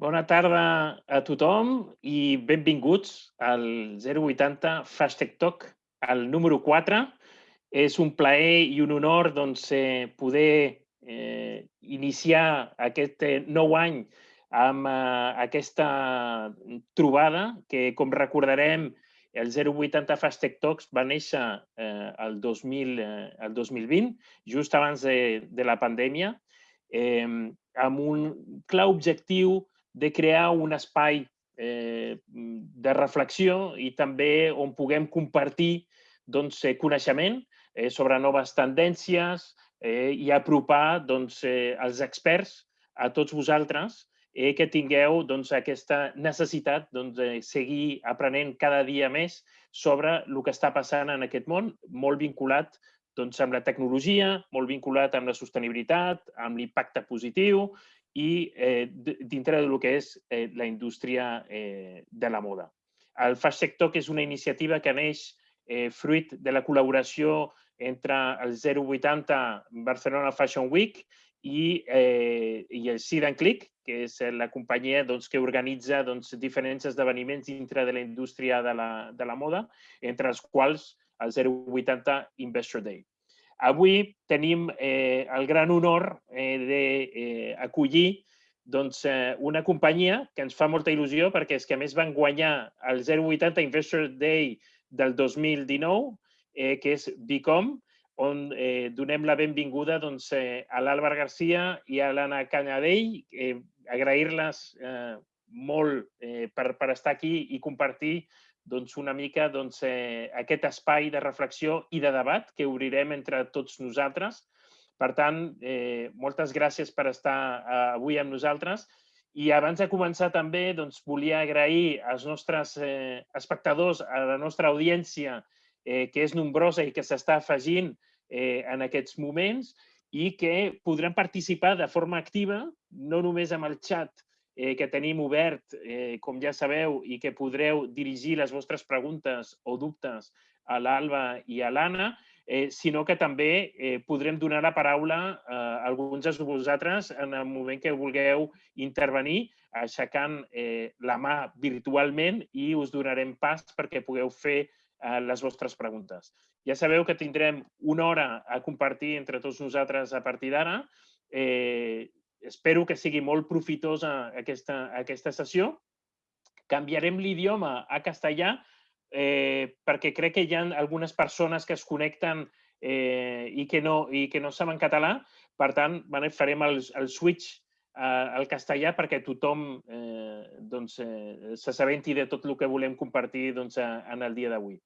Bona tarda a tothom i benvinguts al 080 Fastech Talk, el número 4. És un plaer i un honor doncs, eh, poder eh, iniciar aquest eh, nou any amb eh, aquesta trobada que, com recordarem, el 080 Fastech Talks va néixer eh, el, 2000, eh, el 2020, just abans de, de la pandèmia, eh, amb un clar objectiu de crear un espai eh, de reflexió i també on puguem compartir doncs, eh, coneixement eh, sobre noves tendències eh, i apropar doncs, eh, els experts a tots vosaltres eh, que tingueu doncs, aquesta necessitat doncs, de seguir aprenent cada dia més sobre el que està passant en aquest món, molt vinculat doncs, amb la tecnologia, molt vinculat amb la sostenibilitat, amb l'impacte positiu i eh, dintre del que és eh, la indústria eh, de la moda. El Fast Sector, que és una iniciativa que neix eh, fruit de la col·laboració entre el 080 Barcelona Fashion Week i, eh, i el Seed and Click, que és la companyia doncs, que organitza doncs, diferents esdeveniments dintre de la indústria de la, de la moda, entre els quals el 080 Investor Day. Avui tenim eh, el gran honor eh, d'acollir eh, doncs, eh, una companyia que ens fa molta il·lusió perquè és que a més van guanyar el 080 Investor Day del 2019, eh, que és Bicom, on eh, donem la benvinguda doncs, eh, a l'Àlvar Garcia i a l'Anna Canyadell, eh, agrair-les eh, molt eh, per, per estar aquí i compartir doncs, una mica doncs, eh, aquest espai de reflexió i de debat que obrirem entre tots nosaltres. Per tant, eh, moltes gràcies per estar eh, avui amb nosaltres. I abans de començar també doncs, volia agrair als nostres eh, espectadors, a la nostra audiència, eh, que és nombrosa i que s'està afegint eh, en aquests moments i que podran participar de forma activa, no només amb el xat eh, que tenim obert, eh, com ja sabeu, i que podreu dirigir les vostres preguntes o dubtes a l'Alba i a l'Anna, eh, sinó que també eh, podrem donar la paraula a alguns de vosaltres en el moment que vulgueu intervenir, aixecant eh, la mà virtualment i us donarem pas perquè pugueu fer eh, les vostres preguntes. Ja sabeu que tindrem una hora a compartir entre tots nosaltres a partir d'ara. Eh, espero que sigui molt profitosa aquesta, aquesta sessió. Canviarem l'idioma a castellà eh, perquè crec que hi ha algunes persones que es connecten eh, i, que no, i que no saben català. Per tant, bueno, farem el, el switch eh, al castellà perquè tothom eh, doncs, eh, s'assabenti de tot el que volem compartir doncs, en el dia d'avui.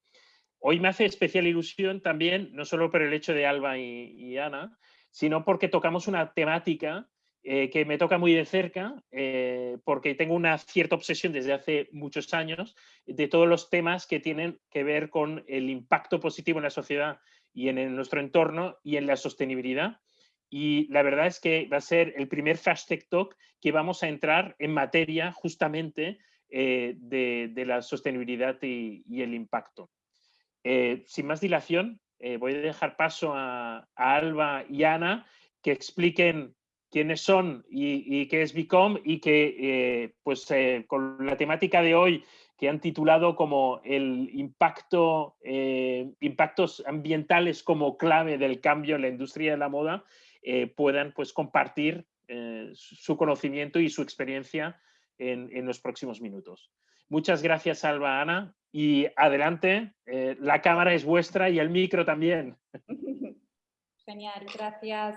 Hoy me hace especial ilusión también, no solo por el hecho de Alba y, y Ana, sino porque tocamos una temática Eh, que me toca muy de cerca eh, porque tengo una cierta obsesión desde hace muchos años de todos los temas que tienen que ver con el impacto positivo en la sociedad y en, nuestro entorno y en la sostenibilidad. Y la verdad es que va a ser el primer Fast Tech Talk que vamos a entrar en materia justamente eh, de, la sostenibilidad y, el impacto. sin más dilación, voy a dejar paso a, a Alba y Ana que expliquen quiénes son y, qué es Bicom y que eh, pues eh, con la temática de hoy que han titulado como el impacto, eh, impactos ambientales como clave del cambio en la industria de la moda, puedan pues compartir su conocimiento y su experiencia en, en, los próximos minutos. Muchas gracias, Alba Ana. Y adelante, la cámara es vuestra y el micro también. Genial, gracias.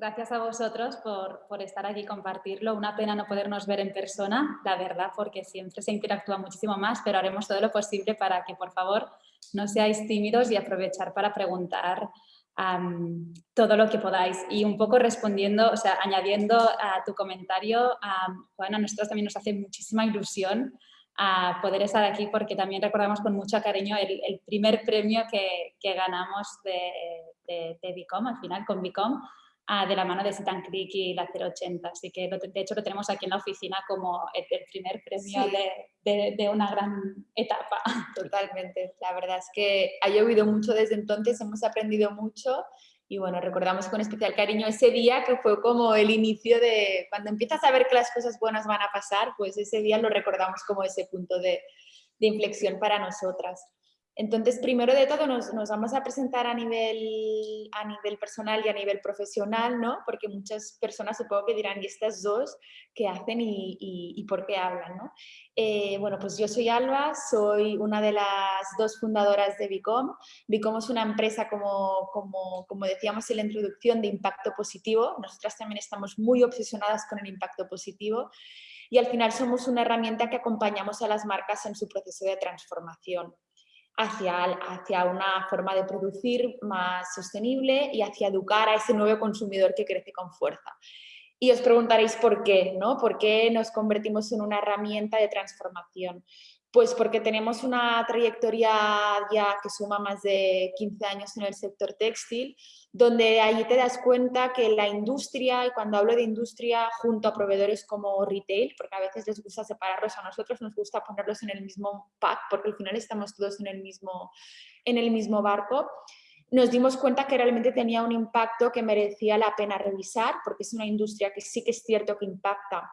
Gracias a vosotros por, por, estar aquí y compartirlo. Una pena no podernos ver en persona, la verdad, porque siempre se interactúa muchísimo más, pero haremos todo lo posible para que, por favor, no seáis tímidos y aprovechar para preguntar todo lo que podáis. Y un poco respondiendo, o sea, añadiendo a tu comentario, Juan, a nosotros también nos hace muchísima ilusión poder estar aquí porque también recordamos con mucho cariño el, primer premio que, que ganamos de, de, de Bicom, al final con Bicom, de la mano de Sitan Creek y la 080. Así que de hecho lo tenemos aquí en la oficina como el, primer premio de, de, una gran etapa. Totalmente. La verdad es que ha llovido mucho desde entonces, hemos aprendido mucho y bueno, recordamos con especial cariño ese día que fue como el inicio de, cuando empiezas a ver que las cosas buenas van a pasar, pues ese día lo recordamos como ese punto de, de inflexión para nosotras. Entonces, primero de todo nos, vamos a presentar a nivel, a nivel personal y a nivel profesional, ¿no? Porque muchas personas supongo que dirán, ¿y estas dos qué hacen y, por qué hablan, ¿no? Eh, bueno, pues yo soy Alba, soy una de las dos fundadoras de Bicom. Bicom es una empresa, como, como, como decíamos en la introducción, de impacto positivo. Nosotras también estamos muy obsesionadas con el impacto positivo y al final somos una herramienta que acompañamos a las marcas en su proceso de transformación hacia, hacia una forma de producir más sostenible y hacia educar a ese nuevo consumidor que crece con fuerza. Y os preguntaréis por qué, ¿no? ¿Por qué nos convertimos en una herramienta de transformación? Pues porque tenemos una trayectoria ya que suma más de 15 años en el sector textil, donde ahí te das cuenta que la industria, y cuando hablo de industria junto a proveedores como retail, porque a veces les gusta separarlos, a nosotros nos gusta ponerlos en el mismo pack, porque al final estamos todos en el mismo, en el mismo barco, nos dimos cuenta que realmente tenía un impacto que merecía la pena revisar, porque es una industria que sí que es cierto que impacta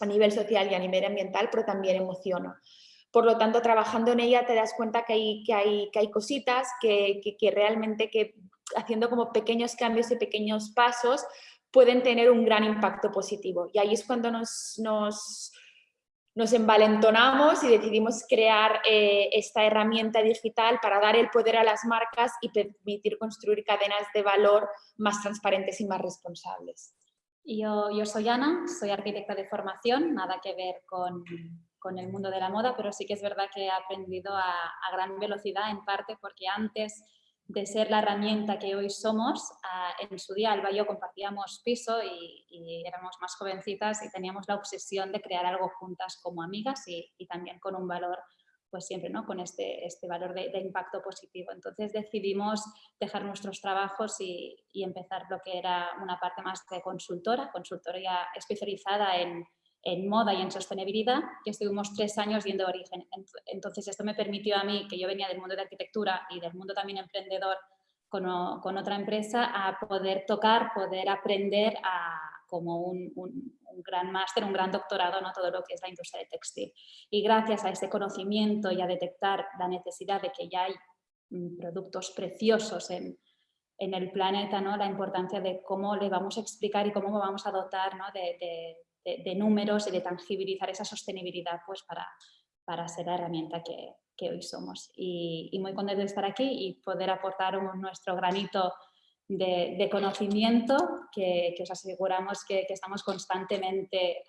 a nivel social y a nivel ambiental, pero también emociona. Por lo tanto, trabajando en ella te das cuenta que hay, que hay, que hay cositas que, que, realmente que haciendo como pequeños cambios y pequeños pasos pueden tener un gran impacto positivo. Y ahí es cuando nos, nos, nos envalentonamos y decidimos crear eh, esta herramienta digital para dar el poder a las marcas y permitir construir cadenas de valor más transparentes y más responsables. Yo, yo soy Ana, soy arquitecta de formación, nada que ver con, con el mundo de la moda, pero sí que es verdad que he aprendido a, gran velocidad, en parte porque antes de ser la herramienta que hoy somos, en su día Alba y yo compartíamos piso y, éramos más jovencitas y teníamos la obsesión de crear algo juntas como amigas y, también con un valor, pues siempre, ¿no? Con este, este valor de, impacto positivo. Entonces decidimos dejar nuestros trabajos y, y empezar lo que era una parte más de consultora, consultoría especializada en en moda y en sostenibilidad, que estuvimos tres años viendo origen. Entonces esto me permitió a mí, que yo venía del mundo de arquitectura y del mundo también emprendedor con, con otra empresa, a poder tocar, poder aprender a, como un, un, gran máster, un gran doctorado, ¿no? todo lo que es la industria de textil. Y gracias a ese conocimiento y a detectar la necesidad de que ya hay mm, productos preciosos en, en el planeta, ¿no? la importancia de cómo le vamos a explicar y cómo vamos a dotar ¿no? de de, números y de tangibilizar esa sostenibilidad pues para, para ser la herramienta que, que hoy somos. Y, muy contento de estar aquí y poder aportar nuestro granito de, de conocimiento que, os aseguramos que, que estamos constantemente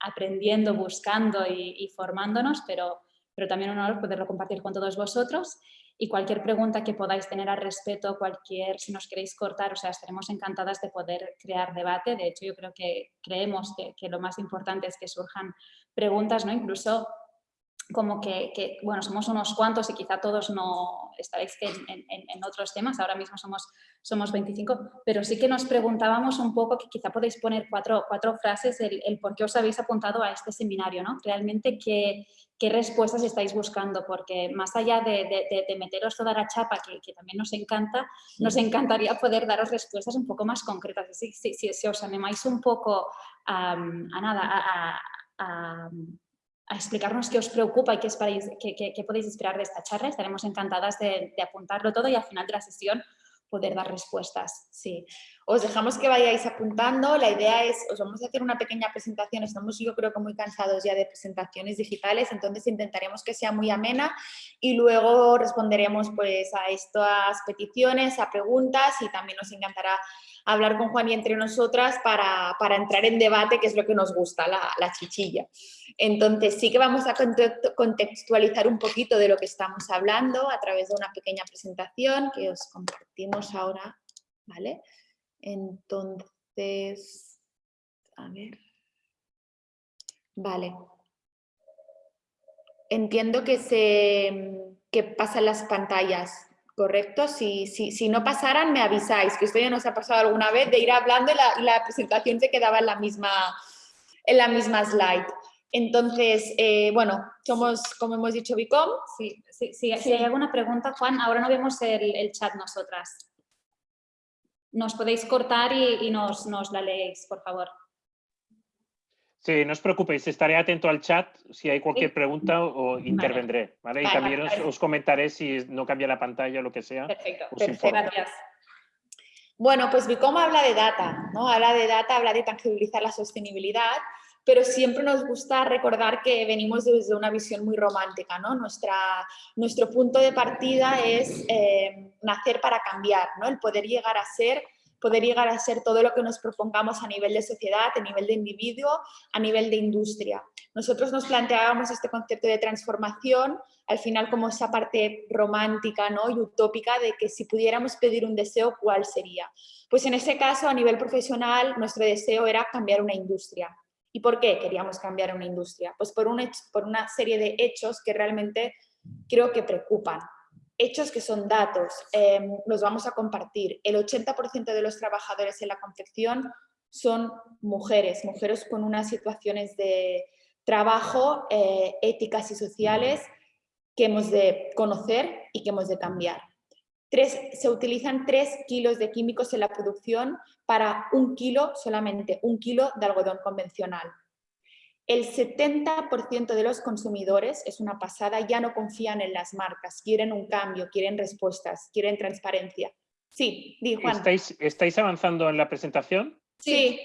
aprendiendo, buscando y, y, formándonos, pero, pero también un honor poderlo compartir con todos vosotros y cualquier pregunta que podáis tener al respecto, cualquier, si nos queréis cortar, o sea, estaremos encantadas de poder crear debate. De hecho, yo creo que creemos que, que lo más importante es que surjan preguntas, ¿no? Incluso como que, que, bueno, somos unos cuantos y quizá todos no estaréis en, en, en, otros temas, ahora mismo somos, somos 25, pero sí que nos preguntábamos un poco, que quizá podéis poner cuatro, cuatro frases, el, el, por qué os habéis apuntado a este seminario, ¿no? Realmente qué, qué respuestas estáis buscando, porque más allá de, de, de meteros toda la chapa, que, que, también nos encanta, nos encantaría poder daros respuestas un poco más concretas. Si, si, si, si os animáis un poco a, a nada, a, a a explicarnos qué os preocupa y qué, esperáis, qué, podéis esperar de esta charla. Estaremos encantadas de, apuntarlo todo y al final de la sesión poder dar respuestas. Sí. Os dejamos que vayáis apuntando. La idea es, os vamos a hacer una pequeña presentación. Estamos yo creo que muy cansados ya de presentaciones digitales, entonces intentaremos que sea muy amena y luego responderemos pues a estas peticiones, a preguntas y también nos encantará hablar con Juan y entre nosotras para, para entrar en debate, que es lo que nos gusta, la, la chichilla. Entonces sí que vamos a contextualizar un poquito de lo que estamos hablando a través de una pequeña presentación que os compartimos ahora, ¿vale? Entonces, a ver, vale. Entiendo que se que pasan las pantallas, ¿correcto? Si, si, si, no pasaran, me avisáis, que esto ya nos ha pasado alguna vez de ir hablando y la, y la presentación se quedaba en la misma, en la misma slide. Entonces, eh, bueno, somos, como hemos dicho, Bicom. Sí, sí, sí, si hay alguna pregunta, Juan, ahora no vemos el, el chat nosotras. nos podéis cortar y, nos, nos, la leéis, por favor. Sí, no os preocupéis, estaré atento al chat si hay cualquier pregunta o intervendré, ¿vale? Y también os, comentaré si no cambia la pantalla o lo que sea. Perfecto, perfecto. gracias. Bueno, pues Bicom habla de data, ¿no? Habla de data, habla de tangibilizar la sostenibilidad pero siempre nos gusta recordar que venimos desde una visión muy romántica, ¿no? Nuestra, nuestro punto de partida es eh, nacer para cambiar, ¿no? El poder llegar a ser poder llegar a ser todo lo que nos propongamos a nivel de sociedad, a nivel de individuo, a nivel de industria. Nosotros nos planteábamos este concepto de transformación, al final como esa parte romántica ¿no? y utópica de que si pudiéramos pedir un deseo, ¿cuál sería? Pues en ese caso, a nivel profesional, nuestro deseo era cambiar una industria. ¿Y por qué queríamos cambiar una industria? Pues por, por una serie de hechos que realmente creo que preocupan. Hechos que son datos, em, los vamos a compartir. El 80% de los trabajadores en la confección son mujeres, mujeres con unas situaciones de trabajo eh, éticas y sociales que hemos de conocer y que hemos de cambiar. Se utilizan 3 kilos de químicos en la producción para un kilo, solamente un kilo de algodón convencional. El 70% de los consumidores, es una pasada, ya no confían en las marcas, quieren un cambio, quieren respuestas, quieren transparencia. Sí, di Juan. ¿Estáis, ¿Estáis avanzando en la presentación? Sí.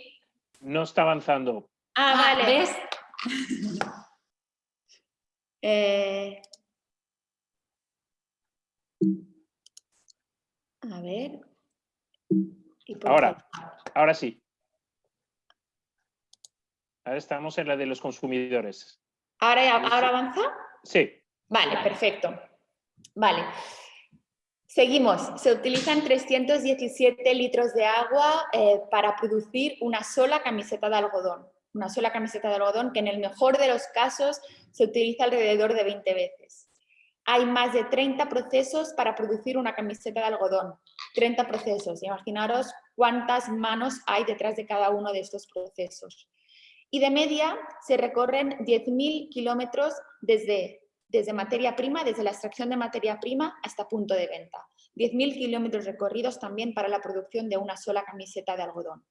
No está avanzando. Ah, ah vale. ¿Ves? eh... A ver. Ahora, ahora sí. Ahora estamos en la de los consumidores. ¿Ahora, ¿ahora avanza? Sí. Vale, perfecto. Vale. Seguimos. Se utilizan 317 litros de agua eh, para producir una sola camiseta de algodón. Una sola camiseta de algodón que en el mejor de los casos se utiliza alrededor de 20 veces hay más de 30 procesos para producir una camiseta de algodón. 30 procesos. Imaginaros cuántas manos hay detrás de cada uno de estos procesos. Y de media se recorren 10.000 kilómetros desde, desde materia prima, desde la extracción de materia prima hasta punto de venta. 10.000 kilómetros recorridos también para la producción de una sola camiseta de algodón.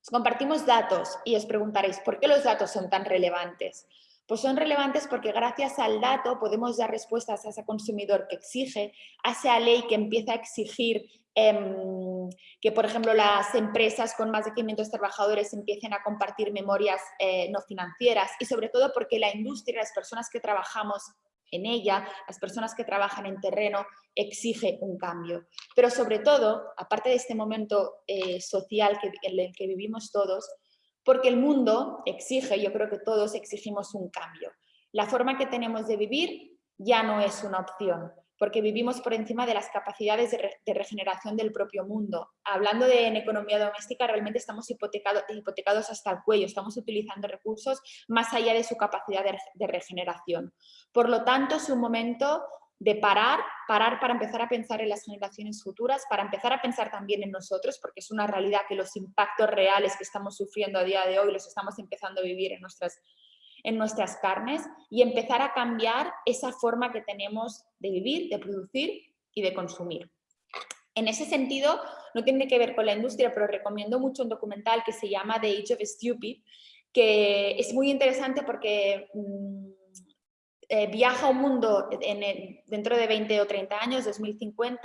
Os compartimos datos y os preguntaréis, ¿por qué los datos son tan relevantes? Pues son relevantes porque gracias al dato podemos dar respuestas a ese consumidor que exige, a esa ley que empieza a exigir que, por ejemplo, las empresas con más de 500 trabajadores empiecen a compartir memorias eh, no financieras y sobre todo porque la industria, las personas que trabajamos en ella, las personas que trabajan en terreno, exige un cambio. Pero sobre todo, aparte de este momento eh, social que, en el que vivimos todos, porque el mundo exige, yo creo que todos exigimos un cambio. La forma que tenemos de vivir ya no es una opción, porque vivimos por encima de las capacidades de, regeneración del propio mundo. Hablando de en economía doméstica, realmente estamos hipotecados hasta el cuello, estamos utilizando recursos más allá de su capacidad de regeneración. Por lo tanto, es un momento de parar, parar para empezar a pensar en las generaciones futuras, para empezar a pensar también en nosotros, porque es una realidad que los impactos reales que estamos sufriendo a día de hoy los estamos empezando a vivir en nuestras, en nuestras carnes y empezar a cambiar esa forma que tenemos de vivir, de producir y de consumir. En ese sentido, no tiene que ver con la industria, pero recomiendo mucho un documental que se llama The Age of Stupid, que es muy interesante porque... Mm, eh, viaja a un mundo dentro de 20 o 30 años, 2050,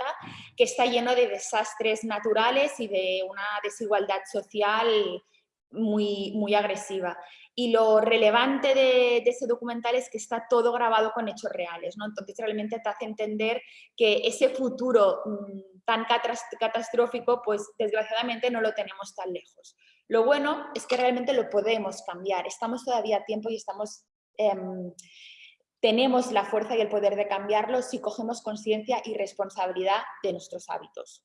que está lleno de desastres naturales y de una desigualdad social muy, muy agresiva. Y lo relevante de, ese documental es que está todo grabado con hechos reales, ¿no? Entonces realmente te hace entender que ese futuro mm, tan catastrófico, pues desgraciadamente no lo tenemos tan lejos. Lo bueno es que realmente lo podemos cambiar, estamos todavía a tiempo y estamos... Em, tenemos la fuerza y el poder de cambiarlo si cogemos conciencia y responsabilidad de nuestros hábitos.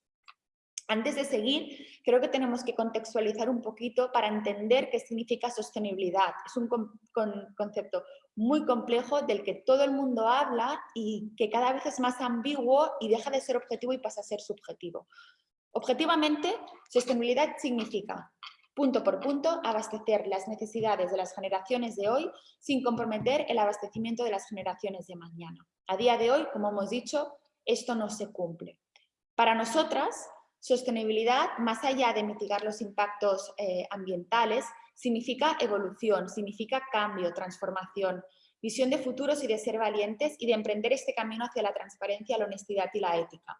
Antes de seguir, creo que tenemos que contextualizar un poquito para entender qué significa sostenibilidad. Es un concepto muy complejo del que todo el mundo habla y que cada vez es más ambiguo y deja de ser objetivo y pasa a ser subjetivo. Objetivamente, sostenibilidad significa punto por punto, abastecer las necesidades de las generaciones de hoy sin comprometer el abastecimiento de las generaciones de mañana. A día de hoy, como hemos dicho, esto no se cumple. Para nosotras, Sostenibilidad, más allá de mitigar los impactos eh, ambientales, significa evolución, significa cambio, transformación, visión de futuros y de ser valientes y de emprender este camino hacia la transparencia, la honestidad y la ética.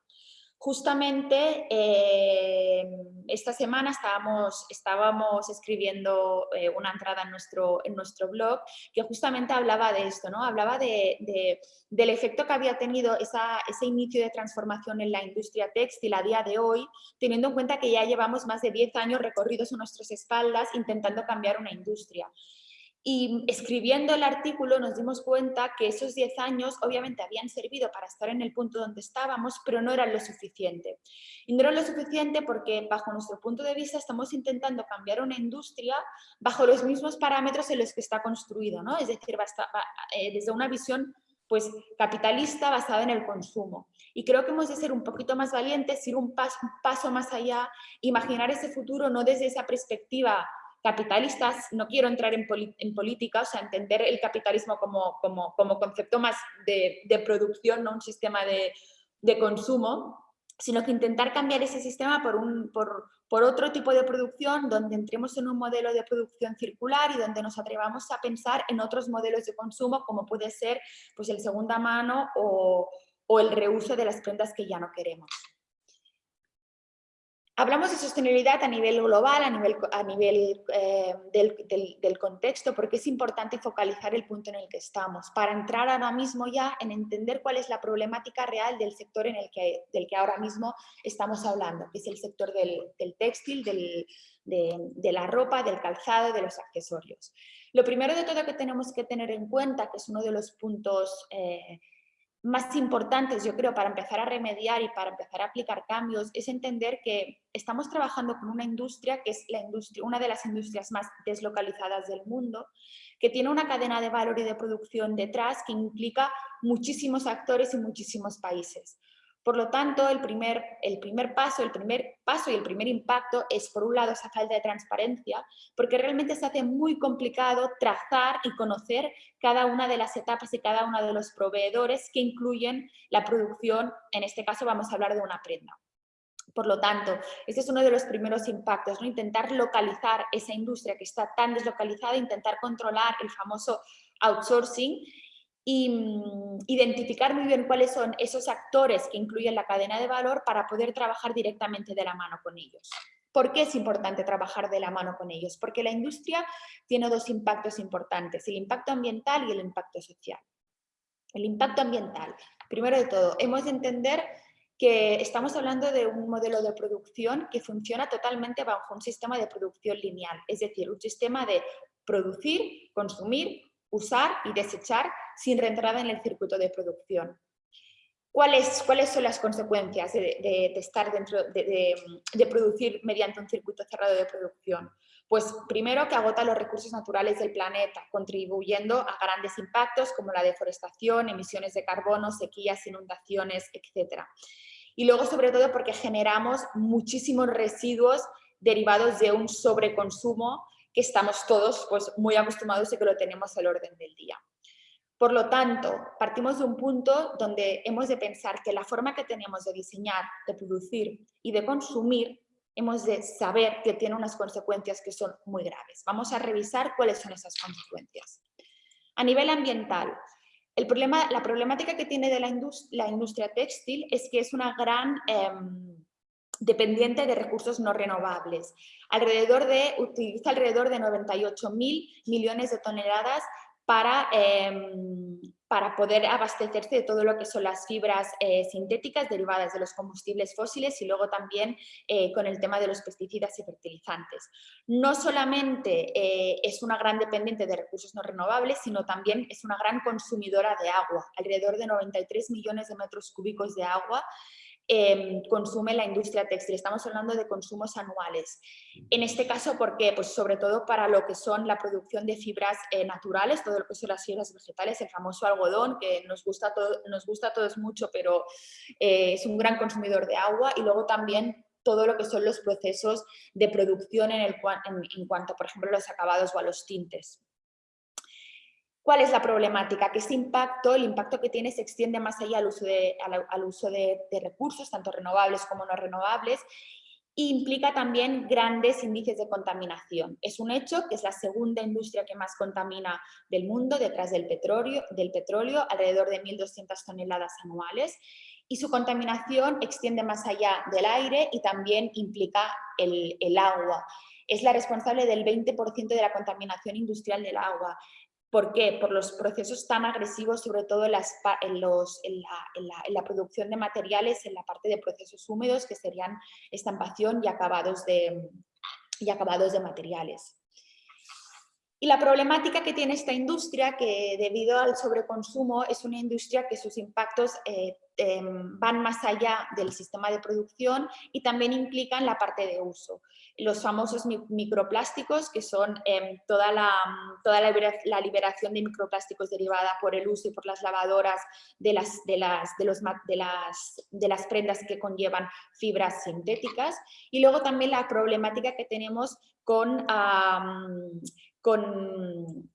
Justamente eh, esta semana estábamos, estábamos escribiendo eh, una entrada en nuestro, en nuestro blog que justamente hablaba de esto, ¿no? hablaba de, del efecto que había tenido ese inicio de transformación en la industria textil a día de hoy, teniendo en cuenta que ya llevamos más de 10 años recorridos en nuestras espaldas intentando cambiar una industria. Y escribiendo el artículo nos dimos cuenta que esos 10 años obviamente habían servido para estar en el punto donde estábamos, pero no eran lo suficiente. Y no eran lo suficiente porque bajo nuestro punto de vista estamos intentando cambiar una industria bajo los mismos parámetros en los que está construido, ¿no? es decir, eh, desde una visión pues, capitalista basada en el consumo. Y creo que hemos de ser un poquito más valientes, ir un paso más allá, imaginar ese futuro no desde esa perspectiva capitalistas, no quiero entrar en, política, o sea, entender el capitalismo como, como, como concepto más de, de, producción, no un sistema de, de, consumo, sino que intentar cambiar ese sistema por, un, por, por otro tipo de producción donde entremos en un modelo de producción circular y donde nos atrevamos a pensar en otros modelos de consumo como puede ser pues, el segunda mano o, o el reuso de las prendas que ya no queremos. Hablamos de sostenibilidad a nivel global, a nivel, a nivel eh, del, contexto, porque es importante focalizar el punto en el que estamos, para entrar ahora mismo ya en entender cuál es la problemática real del sector en el que, del que ahora mismo estamos hablando, que es el sector del, textil, de, la ropa, del calzado, de los accesorios. Lo primero de todo que tenemos que tener en cuenta, que es uno de los puntos eh, más importantes, yo creo, para empezar a remediar y para empezar a aplicar cambios, es entender que estamos trabajando con una industria que es la industria, una de las industrias más deslocalizadas del mundo, que tiene una cadena de valor y de producción detrás que implica muchísimos actores y muchísimos países. Por lo tanto, el primer, el primer paso, el primer paso y el primer impacto es, por un lado, esa falta de transparencia, porque realmente se hace muy complicado trazar y conocer cada una de las etapas y cada uno de los proveedores que incluyen la producción, en este caso vamos a hablar de una prenda. Por lo tanto, este es uno de los primeros impactos, ¿no? intentar localizar esa industria que está tan deslocalizada, intentar controlar el famoso outsourcing y mm, identificar muy bien cuáles son esos actores que incluyen la cadena de valor para poder trabajar directamente de la mano con ellos. ¿Por qué es importante trabajar de la mano con ellos? Porque la industria tiene dos impactos importantes, el impacto ambiental y el impacto social. El impacto ambiental, primero de todo, hemos de entender que estamos hablando de un modelo de producción que funciona totalmente bajo un sistema de producción lineal, es decir, un sistema de producir, consumir, usar y desechar sin reentrada en el circuito de producción. ¿Cuáles, ¿Cuáles, son las consecuencias de, estar dentro, de, producir mediante un circuito cerrado de producción? Pues primero que agota los recursos naturales del planeta, contribuyendo a grandes impactos como la deforestación, emisiones de carbono, sequías, inundaciones, etc. Y luego sobre todo porque generamos muchísimos residuos derivados de un sobreconsumo que estamos todos pues, muy acostumbrados y que lo tenemos al orden del día. Por lo tanto, partimos de un punto donde hemos de pensar que la forma que tenemos de diseñar, de producir y de consumir, hemos de saber que tiene unas consecuencias que son muy graves. Vamos a revisar cuáles son esas consecuencias. A nivel ambiental, el problema, la problemática que tiene de la, industria, textil es que es una gran em, dependiente de recursos no renovables. Alrededor de, utiliza alrededor de 98 mil millones de toneladas para, em, para poder abastecerse de todo lo que son las fibras eh, sintéticas derivadas de los combustibles fósiles y luego también eh, con el tema de los pesticidas y fertilizantes. No solamente eh, es una gran dependiente de recursos no renovables, sino también es una gran consumidora de agua, alrededor de 93 millones de metros cúbicos de agua Em, consume la industria textil. Estamos hablando de consumos anuales. En este caso, ¿por qué? Pues sobre todo para lo que son la producción de fibras eh, naturales, todo lo que son las fibras vegetales, el famoso algodón, que nos gusta, todo, nos gusta a todos mucho, pero eh, es un gran consumidor de agua. Y luego también todo lo que son los procesos de producción en, el, en cuanto, por ejemplo, a los acabados o a los tintes. ¿Cuál es la problemática? Que ese impacto, el impacto que tiene se extiende más allá al uso de, al, uso de, recursos, tanto renovables como no renovables, implica también grandes índices de contaminación. Es un hecho que es la segunda industria que más contamina del mundo, detrás del petróleo, del petróleo alrededor de 1.200 toneladas anuales, y su contaminación extiende más allá del aire y también implica el, el agua. Es la responsable del 20% de la contaminación industrial del agua. ¿Por qué? Por los procesos tan agresivos, sobre todo en, la, producción de materiales, en la parte de procesos húmedos, que serían estampación y acabados de, y acabados de materiales. Y la problemática que tiene esta industria, que debido al sobreconsumo es una industria que sus impactos eh, em, van más allá del sistema de producción y también implican la parte de uso. Los famosos microplásticos, que son em, toda, la, toda la, liberación de microplásticos derivada por el uso y por las lavadoras de las, de las, de las, de las prendas que conllevan fibras sintéticas. Y luego también la problemática que tenemos con con,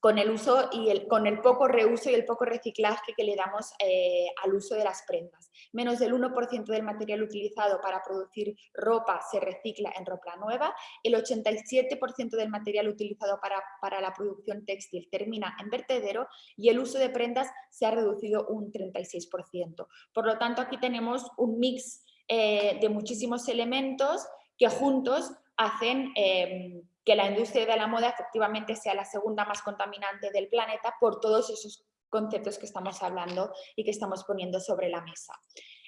con el uso y el, con el poco reuso y el poco reciclaje que le damos eh, al uso de las prendas. Menos del 1% del material utilizado para producir ropa se recicla en ropa nueva, el 87% del material utilizado para, para, la producción textil termina en vertedero y el uso de prendas se ha reducido un 36%. Por lo tanto, aquí tenemos un mix eh, de muchísimos elementos que juntos hacen em, que la industria de la moda efectivamente sea la segunda más contaminante del planeta por todos esos conceptos que estamos hablando y que estamos poniendo sobre la mesa.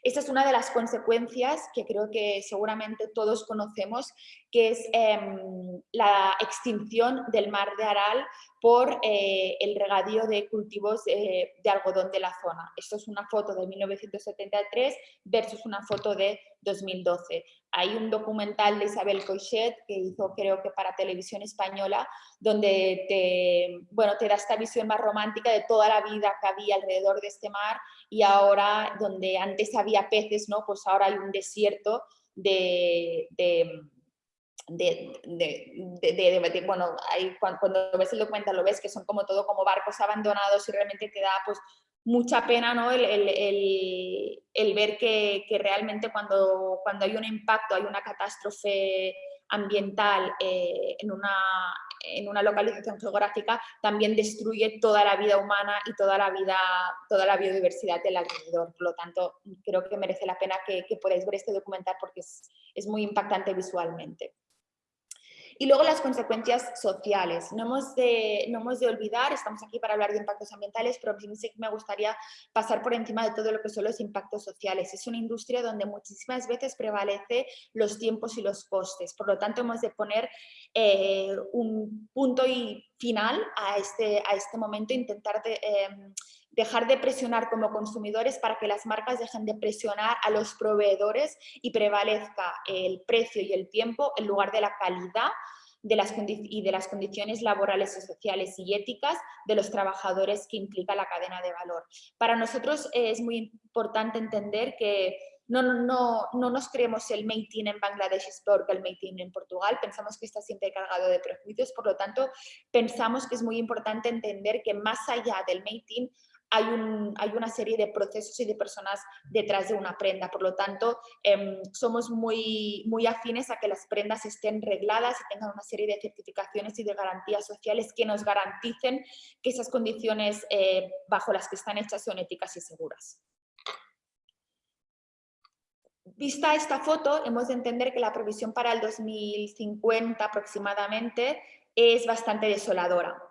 Esta es una de las consecuencias que creo que seguramente todos conocemos, que es em, la extinción del mar de Aral por eh, el regadío de cultivos de algodón de la zona. Esto es una foto de 1973 versus una foto de 2012. Hay un documental de Isabel Coixet que hizo creo que para televisión española donde te, bueno, te da esta visión más romántica de toda la vida que había alrededor de este mar y ahora donde antes había peces, ¿no? pues ahora hay un desierto de, de de, bueno, cuando, ves el documental lo ves que son como todo como barcos abandonados y realmente te da pues mucha pena ¿no? el, ver que, realmente cuando, cuando hay un impacto, hay una catástrofe ambiental eh, en, una, en una localización geográfica, también destruye toda la vida humana y toda la, vida, toda la biodiversidad del alrededor. Por lo tanto, creo que merece la pena que, podáis ver este documental porque es muy impactante visualmente. Y luego las consecuencias sociales. No hemos, de, no hemos de olvidar, estamos aquí para hablar de impactos ambientales, pero sí me gustaría pasar por encima de todo lo que son los impactos sociales. Es una industria donde muchísimas veces prevalece los tiempos y los costes. Por lo tanto, hemos de poner eh, un punto y final a este, a este momento, intentar em, dejar de presionar como consumidores para que las marcas dejen de presionar a los proveedores y prevalezca el precio y el tiempo en lugar de la calidad de las y de las condiciones laborales sociales y éticas de los trabajadores que implica la cadena de valor. Para nosotros es muy importante entender que no, no, no nos creemos el made in en Bangladesh es peor que el made in en Portugal, pensamos que está siempre cargado de prejuicios, por lo tanto pensamos que es muy importante entender que más allá del made in hay, una serie de procesos y de personas detrás de una prenda. Por lo tanto, em, somos muy, muy afines a que las prendas estén regladas y tengan una serie de certificaciones y de garantías sociales que nos garanticen que esas condiciones eh, bajo las que están hechas son éticas y seguras. Vista esta foto, hemos de entender que la previsión para el 2050 aproximadamente es bastante desoladora.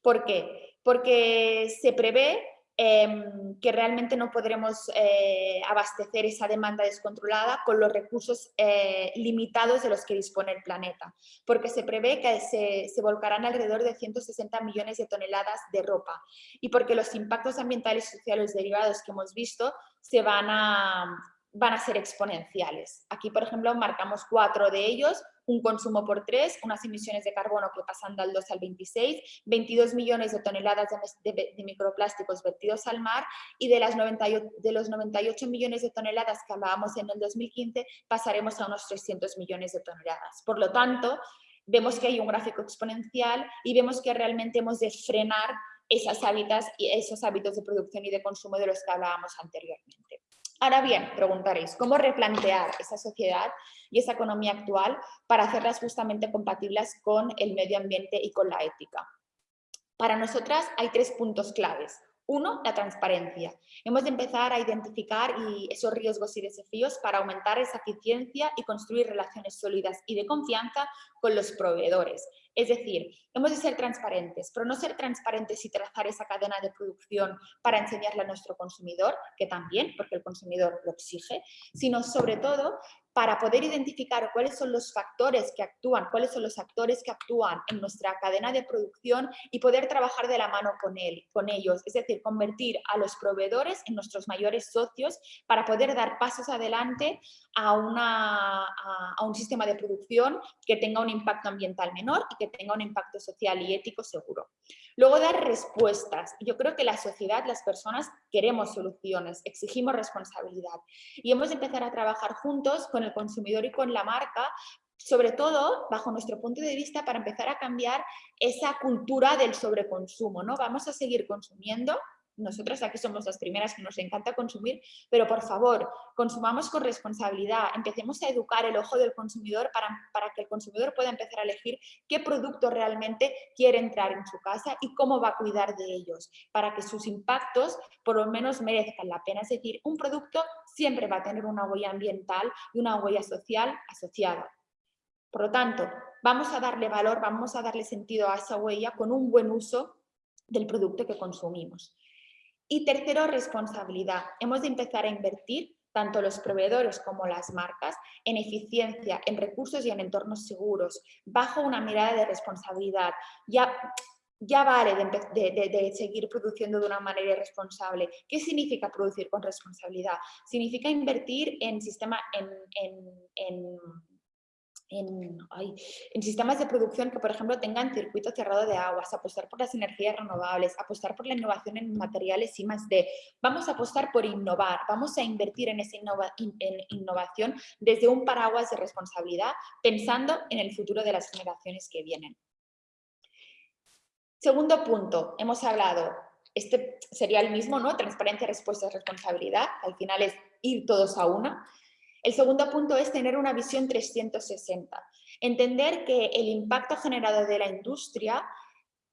¿Por qué? Porque se prevé Em, que realmente no podremos eh, abastecer esa demanda descontrolada con los recursos eh, limitados de los que dispone el planeta, porque se prevé que se, se, volcarán alrededor de 160 millones de toneladas de ropa y porque los impactos ambientales y sociales derivados que hemos visto se van a, van a ser exponenciales. Aquí, por ejemplo, marcamos cuatro de ellos, un consumo por tres, unas emisiones de carbono que pasan del 2 al 26, 22 millones de toneladas de, microplásticos vertidos al mar y de, las 98, de los 98 millones de toneladas que hablábamos en el 2015 pasaremos a unos 300 millones de toneladas. Por lo tanto, vemos que hay un gráfico exponencial y vemos que realmente hemos de frenar esas hábitats y esos hábitos de producción y de consumo de los que hablábamos anteriormente. Ahora bien, preguntaréis, ¿cómo replantear esa sociedad y esa economía actual para hacerlas justamente compatibles con el medio ambiente y con la ética? Para nosotras hay tres puntos claves. Uno, la transparencia. Hemos de empezar a identificar esos riesgos y desafíos para aumentar esa eficiencia y construir relaciones sólidas y de confianza con los proveedores. Es decir, hemos de ser transparentes, pero no ser transparentes y trazar esa cadena de producción para enseñarle a nuestro consumidor, que también, porque el consumidor lo exige, sino sobre todo para poder identificar cuáles son los factores que actúan, cuáles son los actores que actúan en nuestra cadena de producción y poder trabajar de la mano con, él, con ellos, es decir, convertir a los proveedores en nuestros mayores socios para poder dar pasos adelante a, una, a un sistema de producción que tenga un impacto ambiental menor y que tenga un impacto social y ético seguro. Luego dar respuestas. Yo creo que la sociedad, las personas queremos soluciones, exigimos responsabilidad y hemos de empezar a trabajar juntos con el consumidor y con la marca sobre todo bajo nuestro punto de vista para empezar a cambiar esa cultura del sobreconsumo. ¿no? Vamos a seguir consumiendo, nosotros aquí somos las primeras que nos encanta consumir, pero por favor, consumamos con responsabilidad, empecemos a educar el ojo del consumidor para, para, que el consumidor pueda empezar a elegir qué producto realmente quiere entrar en su casa y cómo va a cuidar de ellos, para que sus impactos por lo menos merezcan la pena. Es decir, un producto siempre va a tener una huella ambiental y una huella social asociada. Por lo tanto, vamos a darle valor, vamos a darle sentido a esa huella con un buen uso del producto que consumimos. Y tercero, responsabilidad. Hemos de empezar a invertir, tanto los proveedores como las marcas, en eficiencia, en recursos y en entornos seguros, bajo una mirada de responsabilidad. Ya, ya vale de, seguir produciendo de una manera irresponsable. ¿Qué significa producir con responsabilidad? Significa invertir en, sistema, en en, en, sistemas de producción que, por ejemplo, tengan circuito cerrado de aguas, apostar por las energías renovables, apostar por la innovación en materiales y más de. Vamos a apostar por innovar, vamos a invertir en esa en innovación desde un paraguas de responsabilidad, pensando en el futuro de las generaciones que vienen. Segundo punto, hemos hablado, este sería el mismo, ¿no? Transparencia, respuesta, responsabilidad, al final es ir todos a una. El segundo punto es tener una visión 360. Entender que el impacto generado de la industria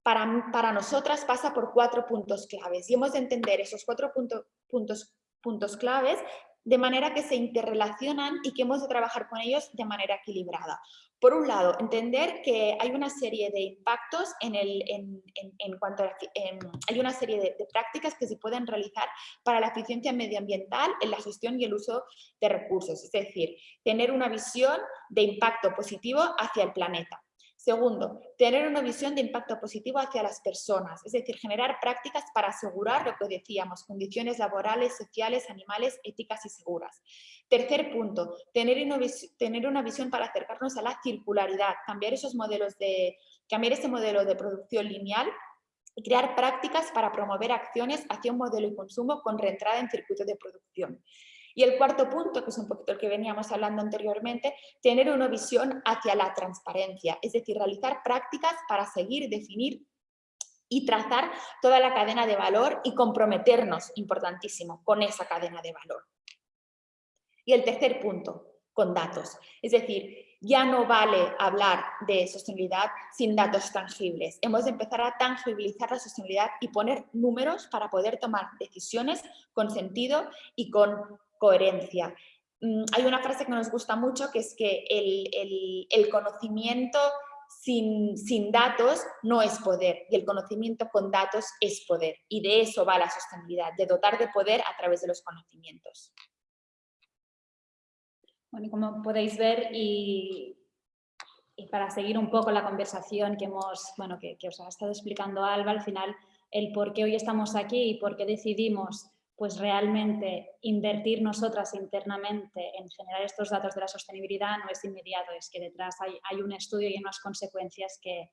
para, para nosotras pasa por cuatro puntos claves y hemos de entender esos cuatro puntos, puntos claves de manera que se interrelacionan y que hemos de trabajar con ellos de manera equilibrada. Por un lado, entender que hay una serie de impactos en, el, en, cuanto a hay una serie de, prácticas que se pueden realizar para la eficiencia medioambiental en la gestión y el uso de recursos, es decir, tener una visión de impacto positivo hacia el planeta. Segundo, tener una visión de impacto positivo hacia las personas, es decir, generar prácticas para asegurar lo que decíamos, condiciones laborales, sociales, animales, éticas y seguras. Tercer punto, tener una, visión para acercarnos a la circularidad, cambiar esos modelos de, cambiar ese modelo de producción lineal y crear prácticas para promover acciones hacia un modelo de consumo con reentrada en circuito de producción. Y el cuarto punto, que es un poquito el que veníamos hablando anteriormente, tener una visión hacia la transparencia, es decir, realizar prácticas para seguir, definir y trazar toda la cadena de valor y comprometernos, importantísimo, con esa cadena de valor. Y el tercer punto, con datos. Es decir, ya no vale hablar de sostenibilidad sin datos tangibles. Hemos de empezar a tangibilizar la sostenibilidad y poner números para poder tomar decisiones con sentido y con coherencia. Mm, hay una frase que nos gusta mucho que es que el, conocimiento sin, sin, datos no es poder y el conocimiento con datos es poder y de eso va la sostenibilidad, de dotar de poder a través de los conocimientos. Bueno, como podéis ver y, y, para seguir un poco la conversación que, hemos, bueno, que, que os ha estado explicando Alba, al final el por qué hoy estamos aquí y por qué decidimos pues realmente invertir nosotras internamente en generar estos datos de la sostenibilidad no es inmediato, es que detrás hay, un estudio y unas consecuencias que,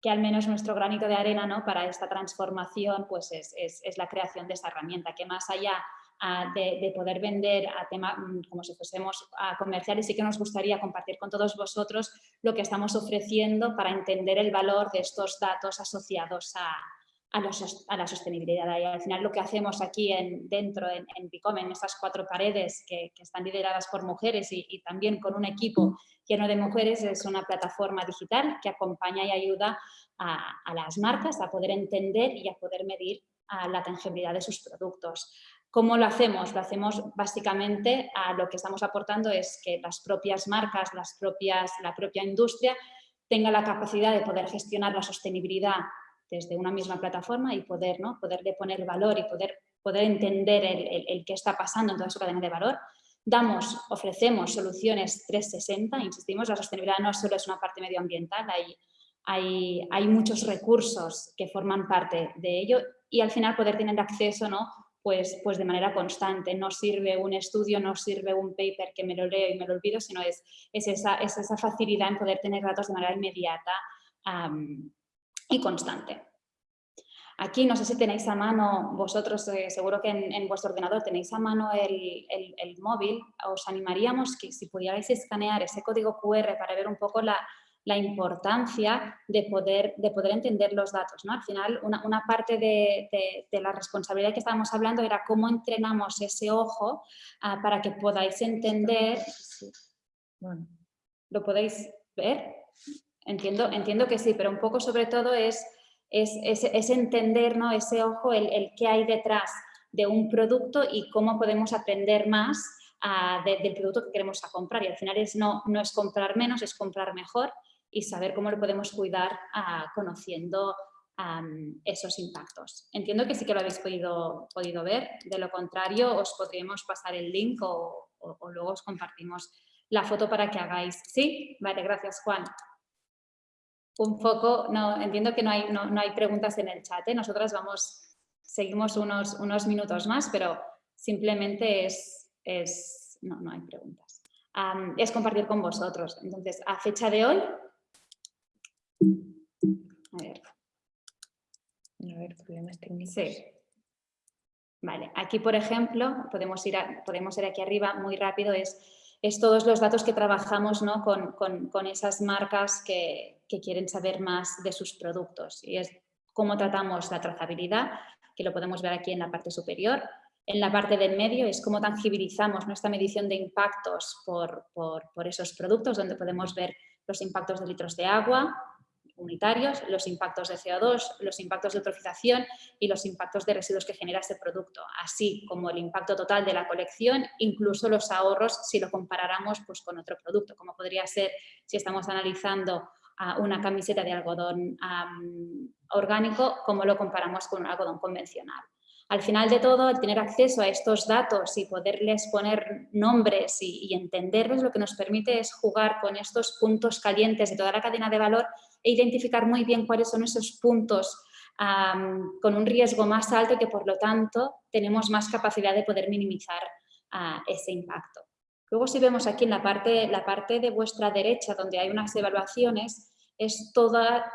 que, al menos nuestro granito de arena ¿no? para esta transformación pues es, es, la creación de esa herramienta, que más allá ah, de, poder vender a tema, mm, como si fuésemos a comerciales, sí que nos gustaría compartir con todos vosotros lo que estamos ofreciendo para entender el valor de estos datos asociados a, a, la sostenibilidad. Y al final lo que hacemos aquí en, dentro, en, en Picom, en estas cuatro paredes que, están lideradas por mujeres y, también con un equipo lleno de mujeres, es una plataforma digital que acompaña y ayuda a, las marcas a poder entender y a poder medir la tangibilidad de sus productos. ¿Cómo lo hacemos? Lo hacemos básicamente a lo que estamos aportando es que las propias marcas, las propias, la propia industria tenga la capacidad de poder gestionar la sostenibilidad desde una misma plataforma y poder, ¿no? poderle poner valor y poder, poder entender el, el, qué está pasando en toda su cadena de valor. Damos, ofrecemos soluciones 360, insistimos, la sostenibilidad no solo es una parte medioambiental, hay, hay, hay muchos recursos que forman parte de ello y al final poder tener acceso ¿no? pues, pues de manera constante. No sirve un estudio, no sirve un paper que me lo leo y me lo olvido, sino es, es, esa, es esa facilidad en poder tener datos de manera inmediata y constante. Aquí no sé si tenéis a mano, vosotros eh, seguro que en, vuestro ordenador tenéis a mano el, móvil, os animaríamos que si pudierais escanear ese código QR para ver un poco la, importancia de poder, de poder entender los datos. ¿no? Al final, una, parte de, la responsabilidad que estábamos hablando era cómo entrenamos ese ojo ah, para que podáis entender... ¿Lo podéis ver? Entiendo, entiendo que sí, pero un poco sobre todo es, es, entender ¿no? ese ojo, el, el qué hay detrás de un producto y cómo podemos aprender más ah, del producto que queremos a comprar. Y al final es, no, no es comprar menos, es comprar mejor y saber cómo lo podemos cuidar ah, conociendo esos impactos. Entiendo que sí que lo habéis podido, podido ver, de lo contrario os podríamos pasar el link o, o luego os compartimos la foto para que hagáis. ¿Sí? Vale, gracias Juan un poco, no, entiendo que no hay, no, hay preguntas en el chat, ¿eh? nosotras vamos, seguimos unos, unos minutos más, pero simplemente es, es no, no hay preguntas. es compartir con vosotros. Entonces, a fecha de hoy, a ver. A ver, problemas técnicos. Sí. Vale, aquí por ejemplo, podemos ir, podemos ir aquí arriba muy rápido, es, es todos los datos que trabajamos ¿no? con, con, con esas marcas que, que quieren saber más de sus productos y es cómo tratamos la trazabilidad, que lo podemos ver aquí en la parte superior. En la parte del medio es cómo tangibilizamos nuestra medición de impactos por, por, esos productos, donde podemos ver los impactos de litros de agua los impactos de CO2, los impactos de eutrofización y los impactos de residuos que genera ese producto, así como el impacto total de la colección, incluso los ahorros si lo comparáramos pues, con otro producto, como podría ser si estamos analizando una camiseta de algodón orgánico como lo comparamos con un algodón convencional. Al final de todo, el tener acceso a estos datos y poderles poner nombres y, entenderlos, lo que nos permite es jugar con estos puntos calientes de toda la cadena de valor e identificar muy bien cuáles son esos puntos con un riesgo más alto y que por lo tanto tenemos más capacidad de poder minimizar ah, ese impacto. Luego si vemos aquí en la parte, la parte de vuestra derecha donde hay unas evaluaciones, es toda,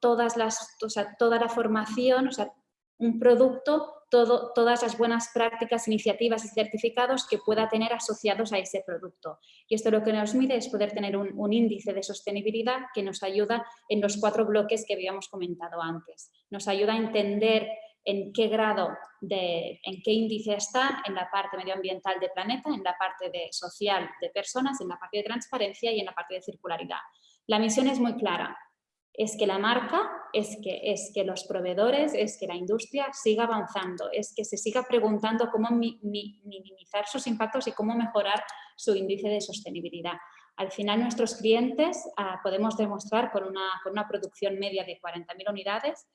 todas las, toda la formación, o sea, un producto, todo, todas las buenas prácticas, iniciativas y certificados que pueda tener asociados a ese producto. Y esto lo que nos mide es poder tener un, índice de sostenibilidad que nos ayuda en los cuatro bloques que habíamos comentado antes. Nos ayuda a entender en qué grado, en qué índice está en la parte medioambiental de planeta, en la parte de social de personas, en la parte de transparencia y en la parte de circularidad. La misión es muy clara, es que la marca, es que, es que los proveedores, es que la industria siga avanzando, es que se siga preguntando cómo minimizar sus impactos y cómo mejorar su índice de sostenibilidad. Al final nuestros clientes ah, podemos demostrar con una, con una producción media de 40.000 unidades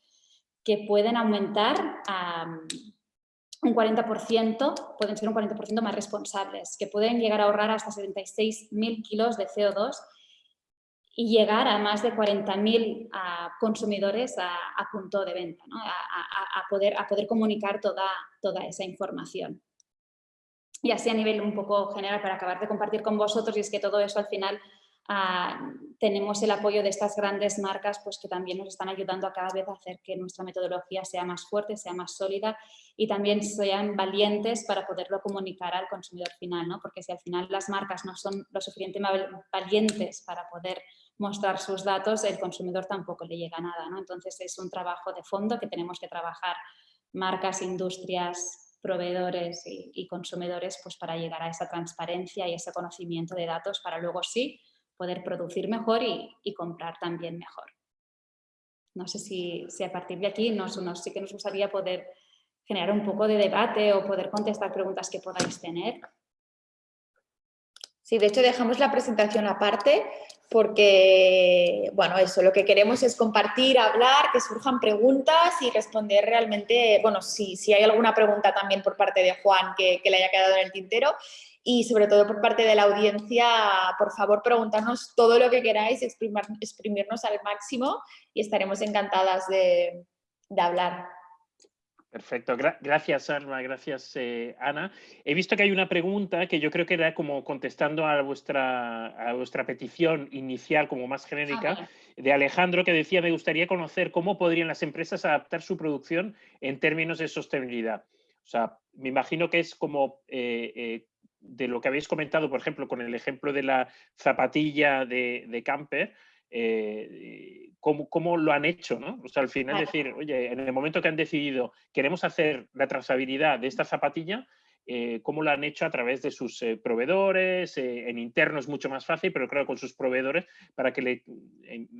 que pueden aumentar un 40%, pueden ser un 40% más responsables, que pueden llegar a ahorrar hasta 76.000 kilos de CO2 y llegar a más de 40.000 consumidores a, punto de venta, a, poder, a poder comunicar toda, toda esa información. Y así a nivel un poco general, para acabar de compartir con vosotros, y es que todo eso al final Ah, tenemos el apoyo de estas grandes marcas pues, que también nos están ayudando a cada vez a hacer que nuestra metodología sea más fuerte, sea más sólida y también sean valientes para poderlo comunicar al consumidor final, ¿no? porque si al final las marcas no son lo suficientemente valientes para poder mostrar sus datos, el consumidor tampoco le llega nada. ¿no? Entonces es un trabajo de fondo que tenemos que trabajar marcas, industrias, proveedores y, consumidores pues para llegar a esa transparencia y ese conocimiento de datos para luego sí poder producir mejor y, comprar también mejor. No sé si, a partir de aquí nos, sí que nos gustaría poder generar un poco de debate o poder contestar preguntas que podáis tener. Sí, de hecho dejamos la presentación aparte porque, bueno, eso, lo que queremos es compartir, hablar, que surjan preguntas y responder realmente, bueno, si, si hay alguna pregunta también por parte de Juan que, le haya quedado en el tintero y sobre todo por parte de la audiencia, por favor, preguntarnos todo lo que queráis, exprimirnos al máximo y estaremos encantadas de, de hablar. Perfecto, gracias Arma, gracias eh, Ana. He visto que hay una pregunta que yo creo que era como contestando a vuestra, a vuestra petición inicial como más genérica ah, de Alejandro que decía me gustaría conocer cómo podrían las empresas adaptar su producción en términos de sostenibilidad. O sea, me imagino que es como eh, eh, de lo que habéis comentado, por ejemplo, con el ejemplo de la zapatilla de, de camper, eh, cómo, lo han hecho, ¿no? O sea, al final decir, oye, en el momento que han decidido, queremos hacer la trazabilidad de esta zapatilla, eh, cómo lo han hecho a través de sus eh, proveedores, en interno es mucho más fácil, pero creo con sus proveedores para que le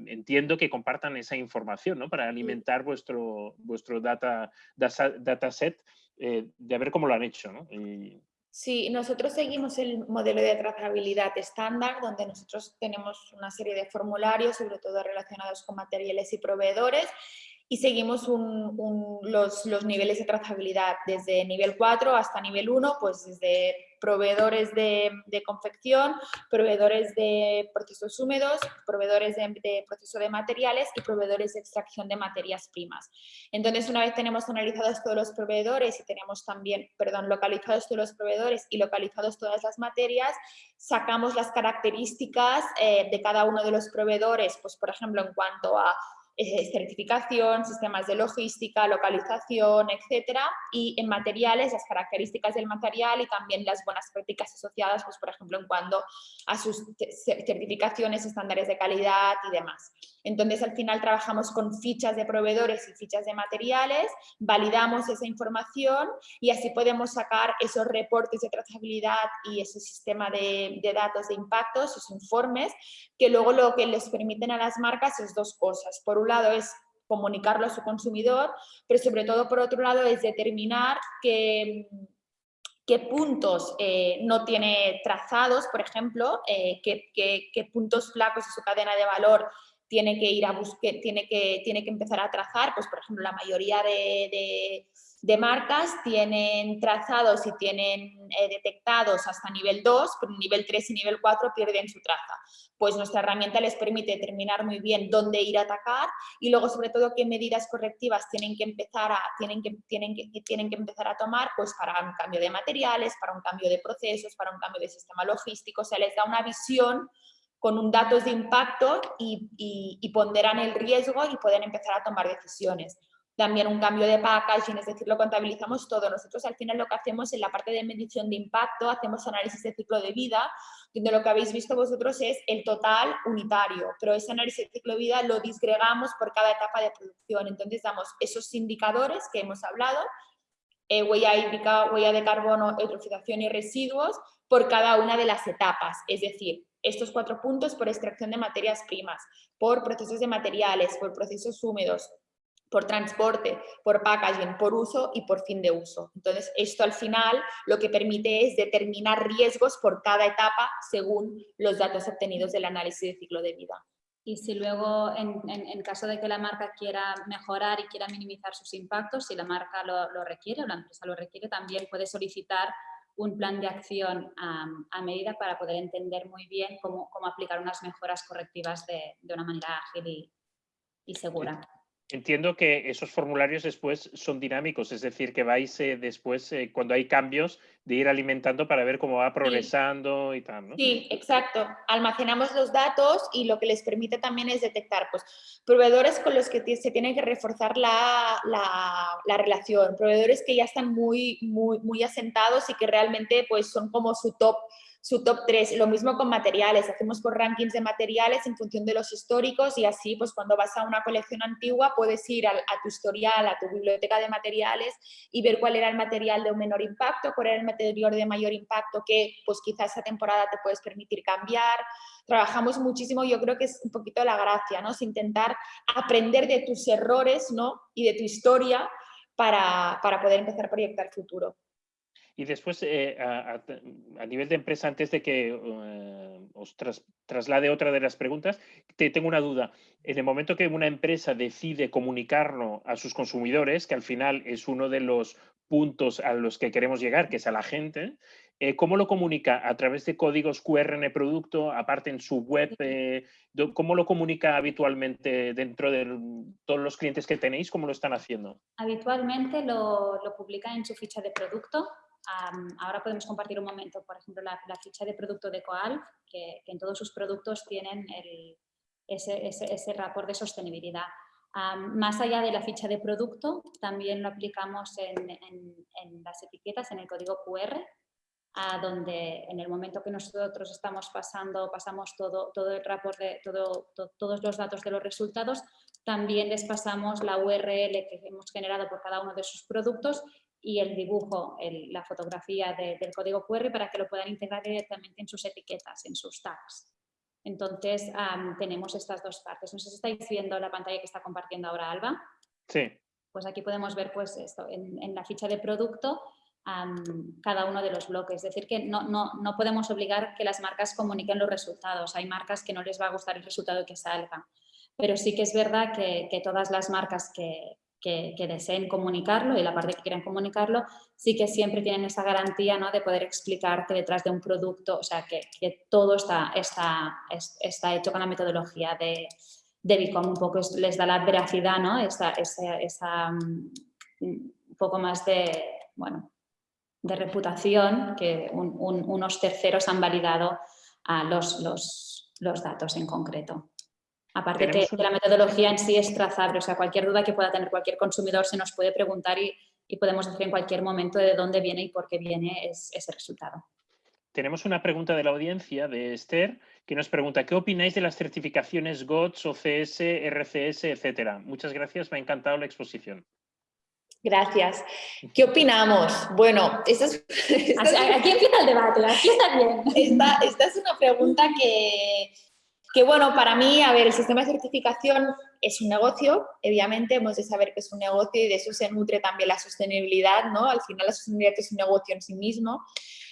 entiendo que compartan esa información, ¿no? Para alimentar vuestro, vuestro data, data, set, de ver cómo lo han hecho, ¿no? Sí, nosotros seguimos el modelo de trazabilidad estándar, donde nosotros tenemos una serie de formularios, sobre todo relacionados con materiales y proveedores, y seguimos los, niveles de trazabilidad desde nivel 4 hasta nivel 1, pues desde proveedores de, confección, proveedores de procesos húmedos, proveedores de, proceso de materiales y proveedores de extracción de materias primas. Entonces, una vez tenemos analizados todos los proveedores y tenemos también, perdón, localizados todos los proveedores y localizados todas las materias, sacamos las características eh, de cada uno de los proveedores, pues por ejemplo, en cuanto a certificación, sistemas de logística, localización, etcétera, y en materiales, las características del material y también las buenas prácticas asociadas, pues por ejemplo, en cuanto a sus certificaciones, estándares de calidad y demás. Entonces, al final trabajamos con fichas de proveedores y fichas de materiales, validamos esa información y así podemos sacar esos reportes de trazabilidad y ese sistema de, de datos de impacto, esos informes, que luego lo que les permiten a las marcas es dos cosas. Por un lado es comunicarlo a su consumidor, pero sobre todo por otro lado es determinar qué, puntos eh, no tiene trazados, por ejemplo, eh, qué, qué, puntos flacos de su cadena de valor tiene que ir a buscar, tiene que, tiene que empezar a trazar, pues por ejemplo la mayoría de, marcas tienen trazados y tienen eh, detectados hasta nivel 2, pero nivel 3 y nivel 4 pierden su traza. Pues nuestra herramienta les permite determinar muy bien dónde ir a atacar y luego sobre todo qué medidas correctivas tienen que empezar a, tienen que, tienen que, tienen que empezar a tomar pues para un cambio de materiales, para un cambio de procesos, para un cambio de sistema logístico, o sea, les da una visión con un datos de impacto y, ponderan el riesgo y pueden empezar a tomar decisiones. También un cambio de packaging, es decir, lo contabilizamos todo. Nosotros al final lo que hacemos en la parte de medición de impacto, hacemos análisis de ciclo de vida, donde lo que habéis visto vosotros es el total unitario, pero ese análisis de ciclo de vida lo disgregamos por cada etapa de producción. Entonces damos esos indicadores que hemos hablado, eh, huella hídrica, huella de carbono, eutrofización y residuos, por cada una de las etapas. Es decir, estos cuatro puntos por extracción de materias primas, por procesos de materiales, por procesos húmedos, por transporte, por packaging, por uso y por fin de uso. Entonces, esto al final lo que permite es determinar riesgos por cada etapa según los datos obtenidos del análisis de ciclo de vida. Y si luego, en, caso de que la marca quiera mejorar y quiera minimizar sus impactos, si la marca lo, lo requiere o la empresa lo requiere, también puede solicitar un plan de acción a, medida para poder entender muy bien cómo, aplicar unas mejoras correctivas de, una manera ágil y segura. Entiendo que esos formularios después son dinámicos, es decir, que vais eh, después, eh, cuando hay cambios, de ir alimentando para ver cómo va progresando y tal, ¿no? Sí, exacto. Almacenamos los datos y lo que les permite también es detectar pues, proveedores con los que se tiene que reforzar la, la, relación, proveedores que ya están muy, muy, muy asentados y que realmente pues, son como su top su top 3. Lo mismo con materiales, hacemos por rankings de materiales en función de los históricos y así pues cuando vas a una colección antigua puedes ir a, tu historial, a tu biblioteca de materiales y ver cuál era el material de un menor impacto, cuál era el material de mayor impacto que pues quizás esa temporada te puedes permitir cambiar. Trabajamos muchísimo, yo creo que es un poquito la gracia, ¿no? Es intentar aprender de tus errores ¿no? y de tu historia para, para poder empezar a proyectar futuro. Y después, eh, a, nivel de empresa, antes de que eh, os traslade otra de las preguntas, te tengo una duda. En el momento que una empresa decide comunicarlo a sus consumidores, que al final es uno de los puntos a los que queremos llegar, que es a la gente, eh, ¿cómo lo comunica? ¿A través de códigos QR en el producto, aparte en su web? ¿Cómo lo comunica habitualmente dentro de todos los clientes que tenéis? ¿Cómo lo están haciendo? Habitualmente lo, lo publica en su ficha de producto ahora podemos compartir un momento, por ejemplo, la, ficha de producto de Coal, que, en todos sus productos tienen ese, ese, rapport de sostenibilidad. Más allá de la ficha de producto, también lo aplicamos en, las etiquetas, en el código QR, a donde en el momento que nosotros estamos pasando, pasamos todo, todo el rapport de todo, todos los datos de los resultados, también les pasamos la URL que hemos generado por cada uno de sus productos y el dibujo, la fotografía del código QR para que lo puedan integrar directamente en sus etiquetas, en sus tags. Entonces, tenemos estas dos partes. No sé si estáis viendo la pantalla que está compartiendo ahora Alba. Sí. Pues aquí podemos ver pues esto, en, la ficha de producto, cada uno de los bloques. Es decir, que no, no, no, podemos obligar que las marcas comuniquen los resultados. Hay marcas que no les va a gustar el resultado que salga. Pero sí que es verdad que, que todas las marcas que, que, deseen comunicarlo y la parte que quieran comunicarlo, sí que siempre tienen esa garantía ¿no? de poder explicar que detrás de un producto, o sea, que, todo está, está, está hecho con la metodología de, de Bicom, un poco les da la veracidad, ¿no? esa, esa, mm, un poco más de, bueno, de reputación que unos terceros han validado a los, los, los datos en concreto. Aparte que, la metodología en sí es trazable, o sea, cualquier duda que pueda tener cualquier consumidor se nos puede preguntar y, podemos decir en cualquier momento de dónde viene y por qué viene ese resultado. Tenemos una pregunta de la audiencia, de Esther, que nos pregunta, ¿qué opináis de las certificaciones GOTS, OCS, RCS, etcétera? Muchas gracias, me ha encantado la exposición. Gracias. ¿Qué opinamos? Bueno, esta es, aquí empieza el debate, aquí está bien. esta es una pregunta que, que bueno, para mí, a ver, el sistema de certificación es un negocio, obviamente hemos de saber que es un negocio y de eso se nutre también la sostenibilidad, ¿no? Al final la sostenibilidad es un negocio en sí mismo,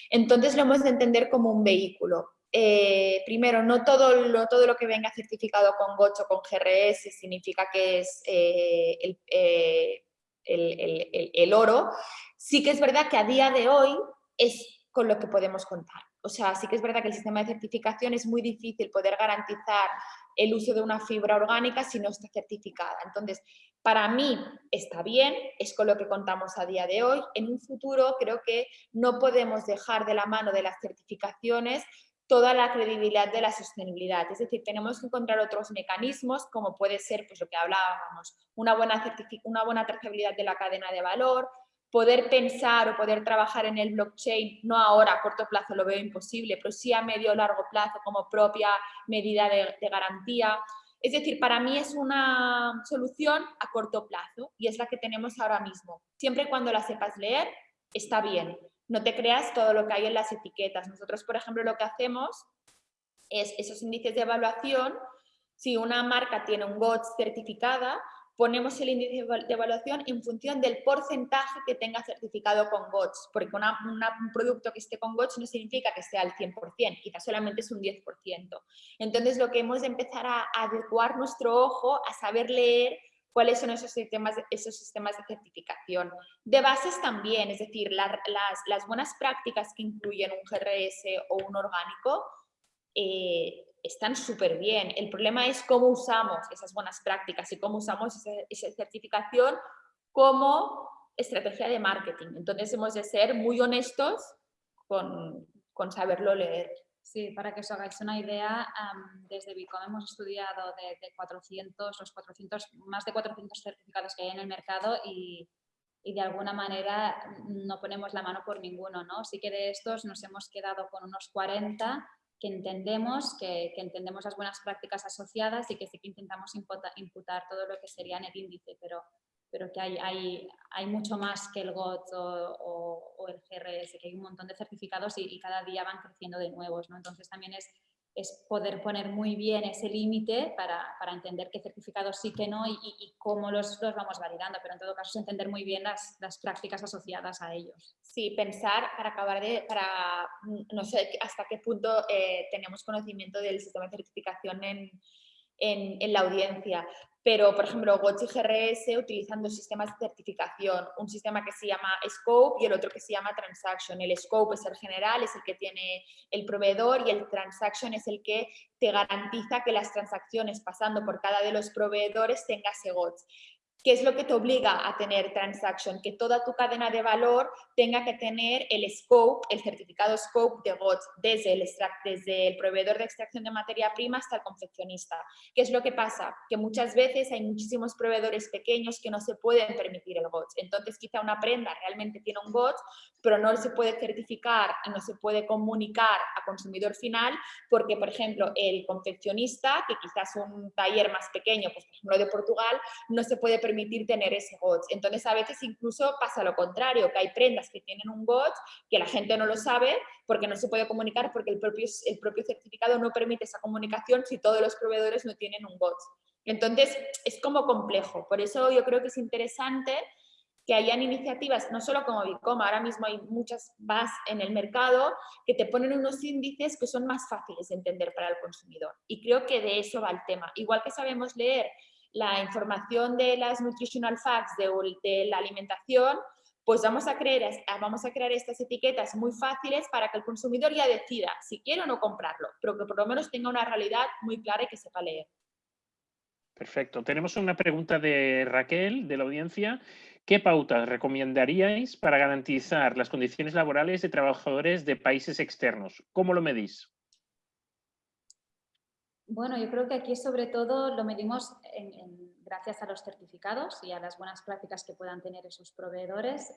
entonces lo hemos de entender como un vehículo. Eh, primero, no todo, lo, todo lo que venga certificado con GOTS o con GRS significa que es eh, eh, el, el oro. Sí que es verdad que a día de hoy es con lo que podemos contar o sea, sí que es verdad que el sistema de certificación es muy difícil poder garantizar el uso de una fibra orgánica si no está certificada. Entonces, para mí está bien, es con lo que contamos a día de hoy. En un futuro creo que no podemos dejar de la mano de las certificaciones toda la credibilidad de la sostenibilidad. Es decir, tenemos que encontrar otros mecanismos, como puede ser pues, lo que hablábamos, una buena, una buena trazabilidad de la cadena de valor, poder pensar o poder trabajar en el blockchain, no ahora a corto plazo lo veo imposible, pero sí a medio o largo plazo como propia medida de, garantía. Es decir, para mí es una solución a corto plazo y es la que tenemos ahora mismo. Siempre cuando la sepas leer, está bien. No te creas todo lo que hay en las etiquetas. Nosotros, por ejemplo, lo que hacemos es esos índices de evaluación. Si una marca tiene un GOTS certificada, ponemos el índice de evaluación en función del porcentaje que tenga certificado con GOTS, porque un producto que esté con GOTS no significa que esté al 100%, quizás solamente es un 10%. Entonces, lo que hemos de empezar a adecuar nuestro ojo a saber leer cuáles son esos sistemas, esos sistemas de certificación. De bases también, es decir, las, las buenas prácticas que incluyen un GRS o un orgánico, eh, están súper bien. El problema es cómo usamos esas buenas prácticas y cómo usamos esa, certificación como estrategia de marketing. Entonces hemos de ser muy honestos con, con saberlo leer. Sí, para que os hagáis una idea, desde Bicom hemos estudiado de, 400, los 400, más de 400 certificados que hay en el mercado y y de alguna manera no ponemos la mano por ninguno, ¿no? Sí que de estos nos hemos quedado con unos 40 que entendemos, que, entendemos las buenas prácticas asociadas y que sí que intentamos imputar, todo lo que sería en el índice, pero, pero que hay, hay, hay mucho más que el GOT o, el GRS, que hay un montón de certificados y, y, cada día van creciendo de nuevos, ¿no? Entonces también es es poder poner muy bien ese límite para, para, entender qué certificados sí que no y, cómo los, los, vamos validando, pero en todo caso es entender muy bien las, las, prácticas asociadas a ellos. Sí, pensar para acabar de, para no sé hasta qué punto eh, tenemos conocimiento del sistema de certificación en, en, en la audiencia, pero por ejemplo Gochi GRS utilizando sistemas de certificación, un sistema que se llama Scope y el otro que se llama Transaction. El Scope es el general, es el que tiene el proveedor y el Transaction es el que te garantiza que las transacciones pasando por cada de los proveedores tenga SEGOTS. ¿Qué es lo que te obliga a tener transaction? Que toda tu cadena de valor tenga que tener el scope, el certificado scope de GOTS, desde el, desde el proveedor de extracción de materia prima hasta el confeccionista. ¿Qué es lo que pasa? Que muchas veces hay muchísimos proveedores pequeños que no se pueden permitir el GOTS. Entonces quizá una prenda realmente tiene un GOTS, pero no se puede certificar y no se puede comunicar a consumidor final porque, por ejemplo, el confeccionista, que quizás un taller más pequeño, pues por ejemplo de Portugal, no se puede permitir tener ese GOTS. Entonces, a veces incluso pasa lo contrario, que hay prendas que tienen un GOTS que la gente no lo sabe porque no se puede comunicar porque el propio, el propio certificado no permite esa comunicación si todos los proveedores no tienen un GOTS. Entonces, es como complejo. Por eso yo creo que es interesante que hayan iniciativas, no solo como Bicoma, ahora mismo hay muchas más en el mercado que te ponen unos índices que son más fáciles de entender para el consumidor. Y creo que de eso va el tema. Igual que sabemos leer la información de las nutritional facts de, la alimentación, pues vamos a, crear, vamos a crear estas etiquetas muy fáciles para que el consumidor ya decida si quiere o no comprarlo, pero que por lo menos tenga una realidad muy clara y que sepa leer. Perfecto. Tenemos una pregunta de Raquel, de la audiencia. ¿Qué pautas recomendaríais para garantizar las condiciones laborales de trabajadores de países externos? ¿Cómo lo medís? Bueno, yo creo que aquí sobre todo lo medimos gracias a los certificados y a las buenas prácticas que puedan tener esos proveedores.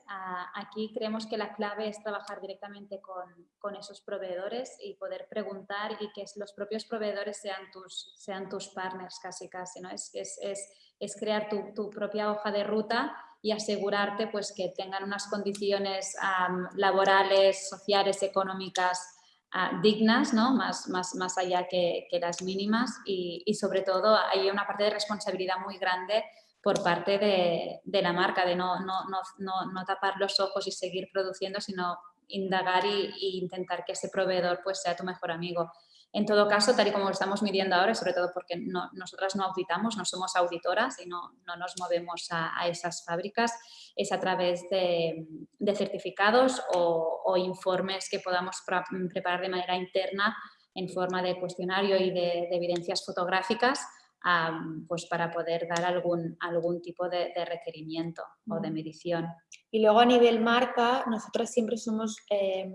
aquí creemos que la clave es trabajar directamente con, esos proveedores y poder preguntar y que los propios proveedores sean tus, sean tus partners casi casi. ¿no? Es, es, es, crear tu, propia hoja de ruta y asegurarte pues, que tengan unas condiciones laborales, sociales, económicas dignas, ¿no? más, más, más allá que, las mínimas y, y, sobre todo hay una parte de responsabilidad muy grande por parte de, de la marca, de no, no, no, no, tapar los ojos y seguir produciendo, sino indagar e intentar que ese proveedor pues, sea tu mejor amigo. En todo caso, tal y como lo estamos midiendo ahora, sobre todo porque no, nosotras no auditamos, no somos auditoras y no, no nos movemos a, a, esas fábricas, es a través de, de certificados o, o, informes que podamos preparar de manera interna en forma de cuestionario y de, de evidencias fotográficas pues para poder dar algún, algún tipo de, de, requerimiento o de medición. Y luego a nivel marca, nosotros siempre somos... Eh,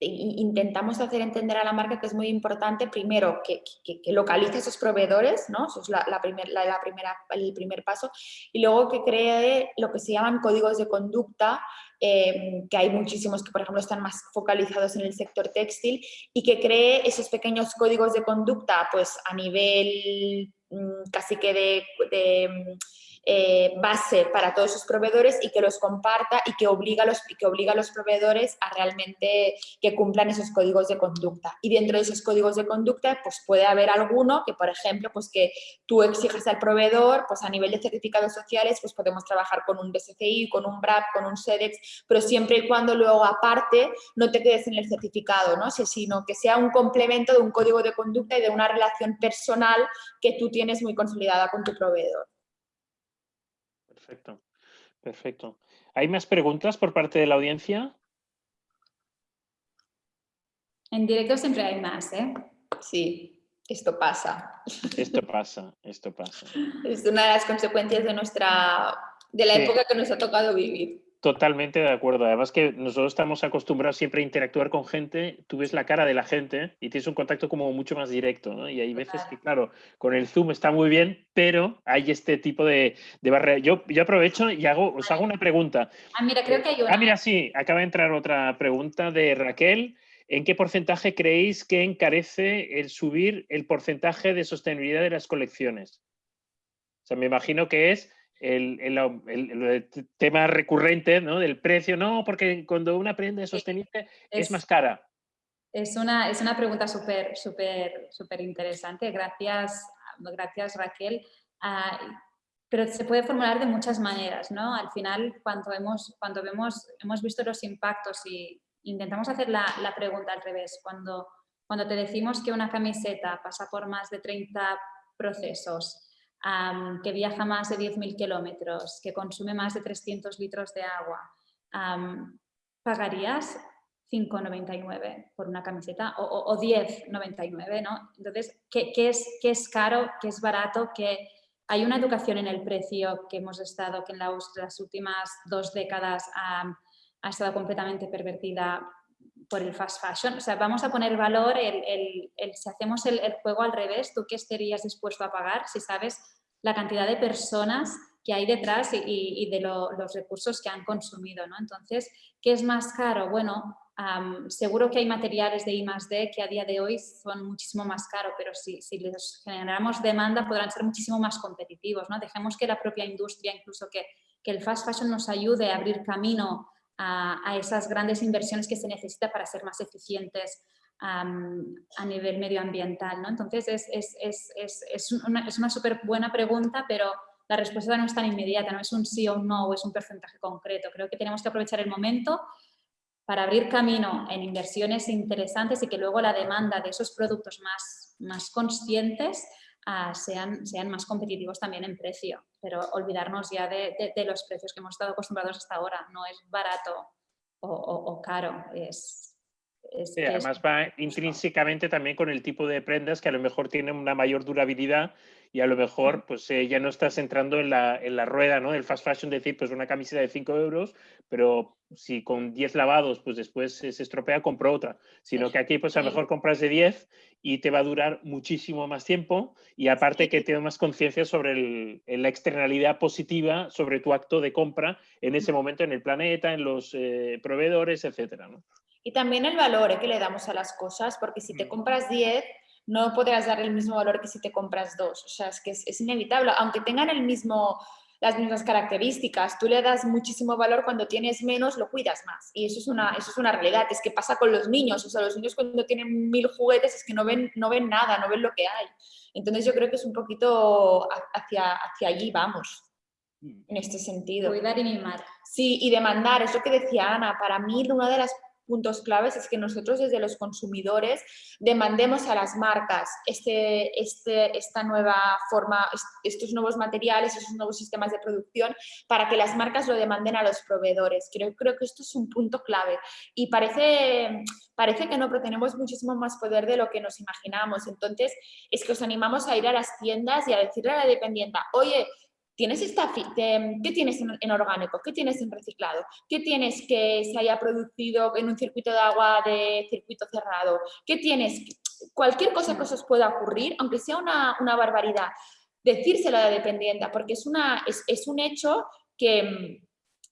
intentamos hacer entender a la marca que es muy importante, primero, que, que, localice esos proveedores, ¿no? Eso es la, la, la, primera, el primer paso, y luego que cree lo que se llaman códigos de conducta, eh, que hay muchísimos que, por ejemplo, están más focalizados en el sector textil, y que cree esos pequeños códigos de conducta, pues a nivel mm, casi que de eh, base para todos sus proveedores y que los comparta y que obliga, a los, que obliga a los proveedores a realmente que cumplan esos códigos de conducta. Y dentro de esos códigos de conducta, pues puede haber alguno que, por ejemplo, pues que tú exijas al proveedor, pues a nivel de certificados sociales, pues podemos trabajar con un BSCI, con un BRAP, con un SEDEX, pero siempre y cuando luego aparte no te quedes en el certificado, ¿no? sino que sea un complemento de un código de conducta y de una relación personal que tú tienes muy consolidada con tu proveedor. Perfecto, perfecto. ¿Hay más preguntas por parte de la audiencia? En directo siempre hay más, ¿eh? Sí, esto pasa. Esto pasa, esto pasa. Es una de las consecuencias de nuestra, de la época que nos ha tocado vivir. Totalmente de acuerdo. Además que nosotros estamos acostumbrados siempre a interactuar con gente, tú ves la cara de la gente y tienes un contacto como mucho más directo, ¿no? Y hay veces que, claro, con el Zoom está muy bien, pero hay este tipo de, de barrera. Yo, yo aprovecho y hago, os hago una pregunta. Ah, mira, creo que hay una. Ah, mira, sí, acaba de entrar otra pregunta de Raquel. ¿En qué porcentaje creéis que encarece el subir el porcentaje de sostenibilidad de las colecciones? O sea, me imagino que es el, tema recurrente ¿no? del precio, no, porque cuando una prenda es sostenible es, más cara. Es una, es una pregunta súper, súper, súper interesante. Gracias, gracias Raquel. Ah, pero se puede formular de muchas maneras, ¿no? Al final, cuando, hemos, cuando vemos, hemos visto los impactos y intentamos hacer la, la pregunta al revés, cuando, cuando te decimos que una camiseta pasa por más de 30 procesos, que viaja más de 10.000 kilómetros, que consume más de 300 litros de agua, ¿pagarías 5,99 por una camiseta o, o, 10,99? ¿no? Entonces, ¿qué, es, ¿qué es caro? ¿Qué es barato? que hay una educación en el precio que hemos estado, que en las últimas dos décadas ha, estado completamente pervertida por el fast fashion. O sea, vamos a poner valor, el, si hacemos el, juego al revés, ¿tú qué estarías dispuesto a pagar si sabes la cantidad de personas que hay detrás y, de los recursos que han consumido. ¿no? Entonces, ¿qué es más caro? Bueno, seguro que hay materiales de I +D que a día de hoy son muchísimo más caros, pero si, si les generamos demanda podrán ser muchísimo más competitivos. ¿no? Dejemos que la propia industria, incluso que, que el fast fashion nos ayude a abrir camino a, esas grandes inversiones que se necesita para ser más eficientes a nivel medioambiental. ¿no? Entonces, es, es, es, es una, una súper buena pregunta, pero la respuesta no es tan inmediata, no es un sí o un no, es un porcentaje concreto. Creo que tenemos que aprovechar el momento para abrir camino en inversiones interesantes y que luego la demanda de esos productos más, más conscientes uh, sean, sean más competitivos también en precio. Pero olvidarnos ya de, de, de, los precios que hemos estado acostumbrados hasta ahora. No es barato o, o, o caro, es, además va intrínsecamente también con el tipo de prendas que a lo mejor tienen una mayor durabilidad y a lo mejor pues eh, ya no estás entrando en la, en la rueda ¿no? del fast fashion, decir pues una camiseta de 5 euros, pero si con 10 lavados pues después se estropea, compro otra. Sino que aquí pues a lo mejor compras de 10 y te va a durar muchísimo más tiempo y aparte que tienes más conciencia sobre el, la externalidad positiva sobre tu acto de compra en ese momento en el planeta, en los eh, proveedores, etcétera. ¿no? Y también el valor que le damos a las cosas, porque si te compras 10, no podrás dar el mismo valor que si te compras 2. O sea, es que es, inevitable, aunque tengan el mismo, las mismas características, tú le das muchísimo valor cuando tienes menos, lo cuidas más. Y eso es una, eso es una realidad, es que pasa con los niños. O sea, los niños cuando tienen mil juguetes es que no ven, no ven nada, no ven lo que hay. Entonces yo creo que es un poquito hacia, hacia allí vamos en este sentido. Cuidar y mimar. Sí, y demandar, es lo que decía Ana, para mí una de las puntos claves es que nosotros desde los consumidores demandemos a las marcas este, este, esta nueva forma, estos nuevos materiales, estos nuevos sistemas de producción para que las marcas lo demanden a los proveedores. Creo, creo que esto es un punto clave y parece, parece que no, pero tenemos muchísimo más poder de lo que nos imaginamos. Entonces, es que os animamos a ir a las tiendas y a decirle a la dependienta, oye, ¿Tienes esta, ¿Qué tienes en, orgánico? ¿Qué tienes en reciclado? ¿Qué tienes que se haya producido en un circuito de agua de circuito cerrado? ¿Qué tienes? Cualquier cosa que os pueda ocurrir, aunque sea una, una barbaridad, decírselo a la dependiente, porque es, una, es, es un hecho que,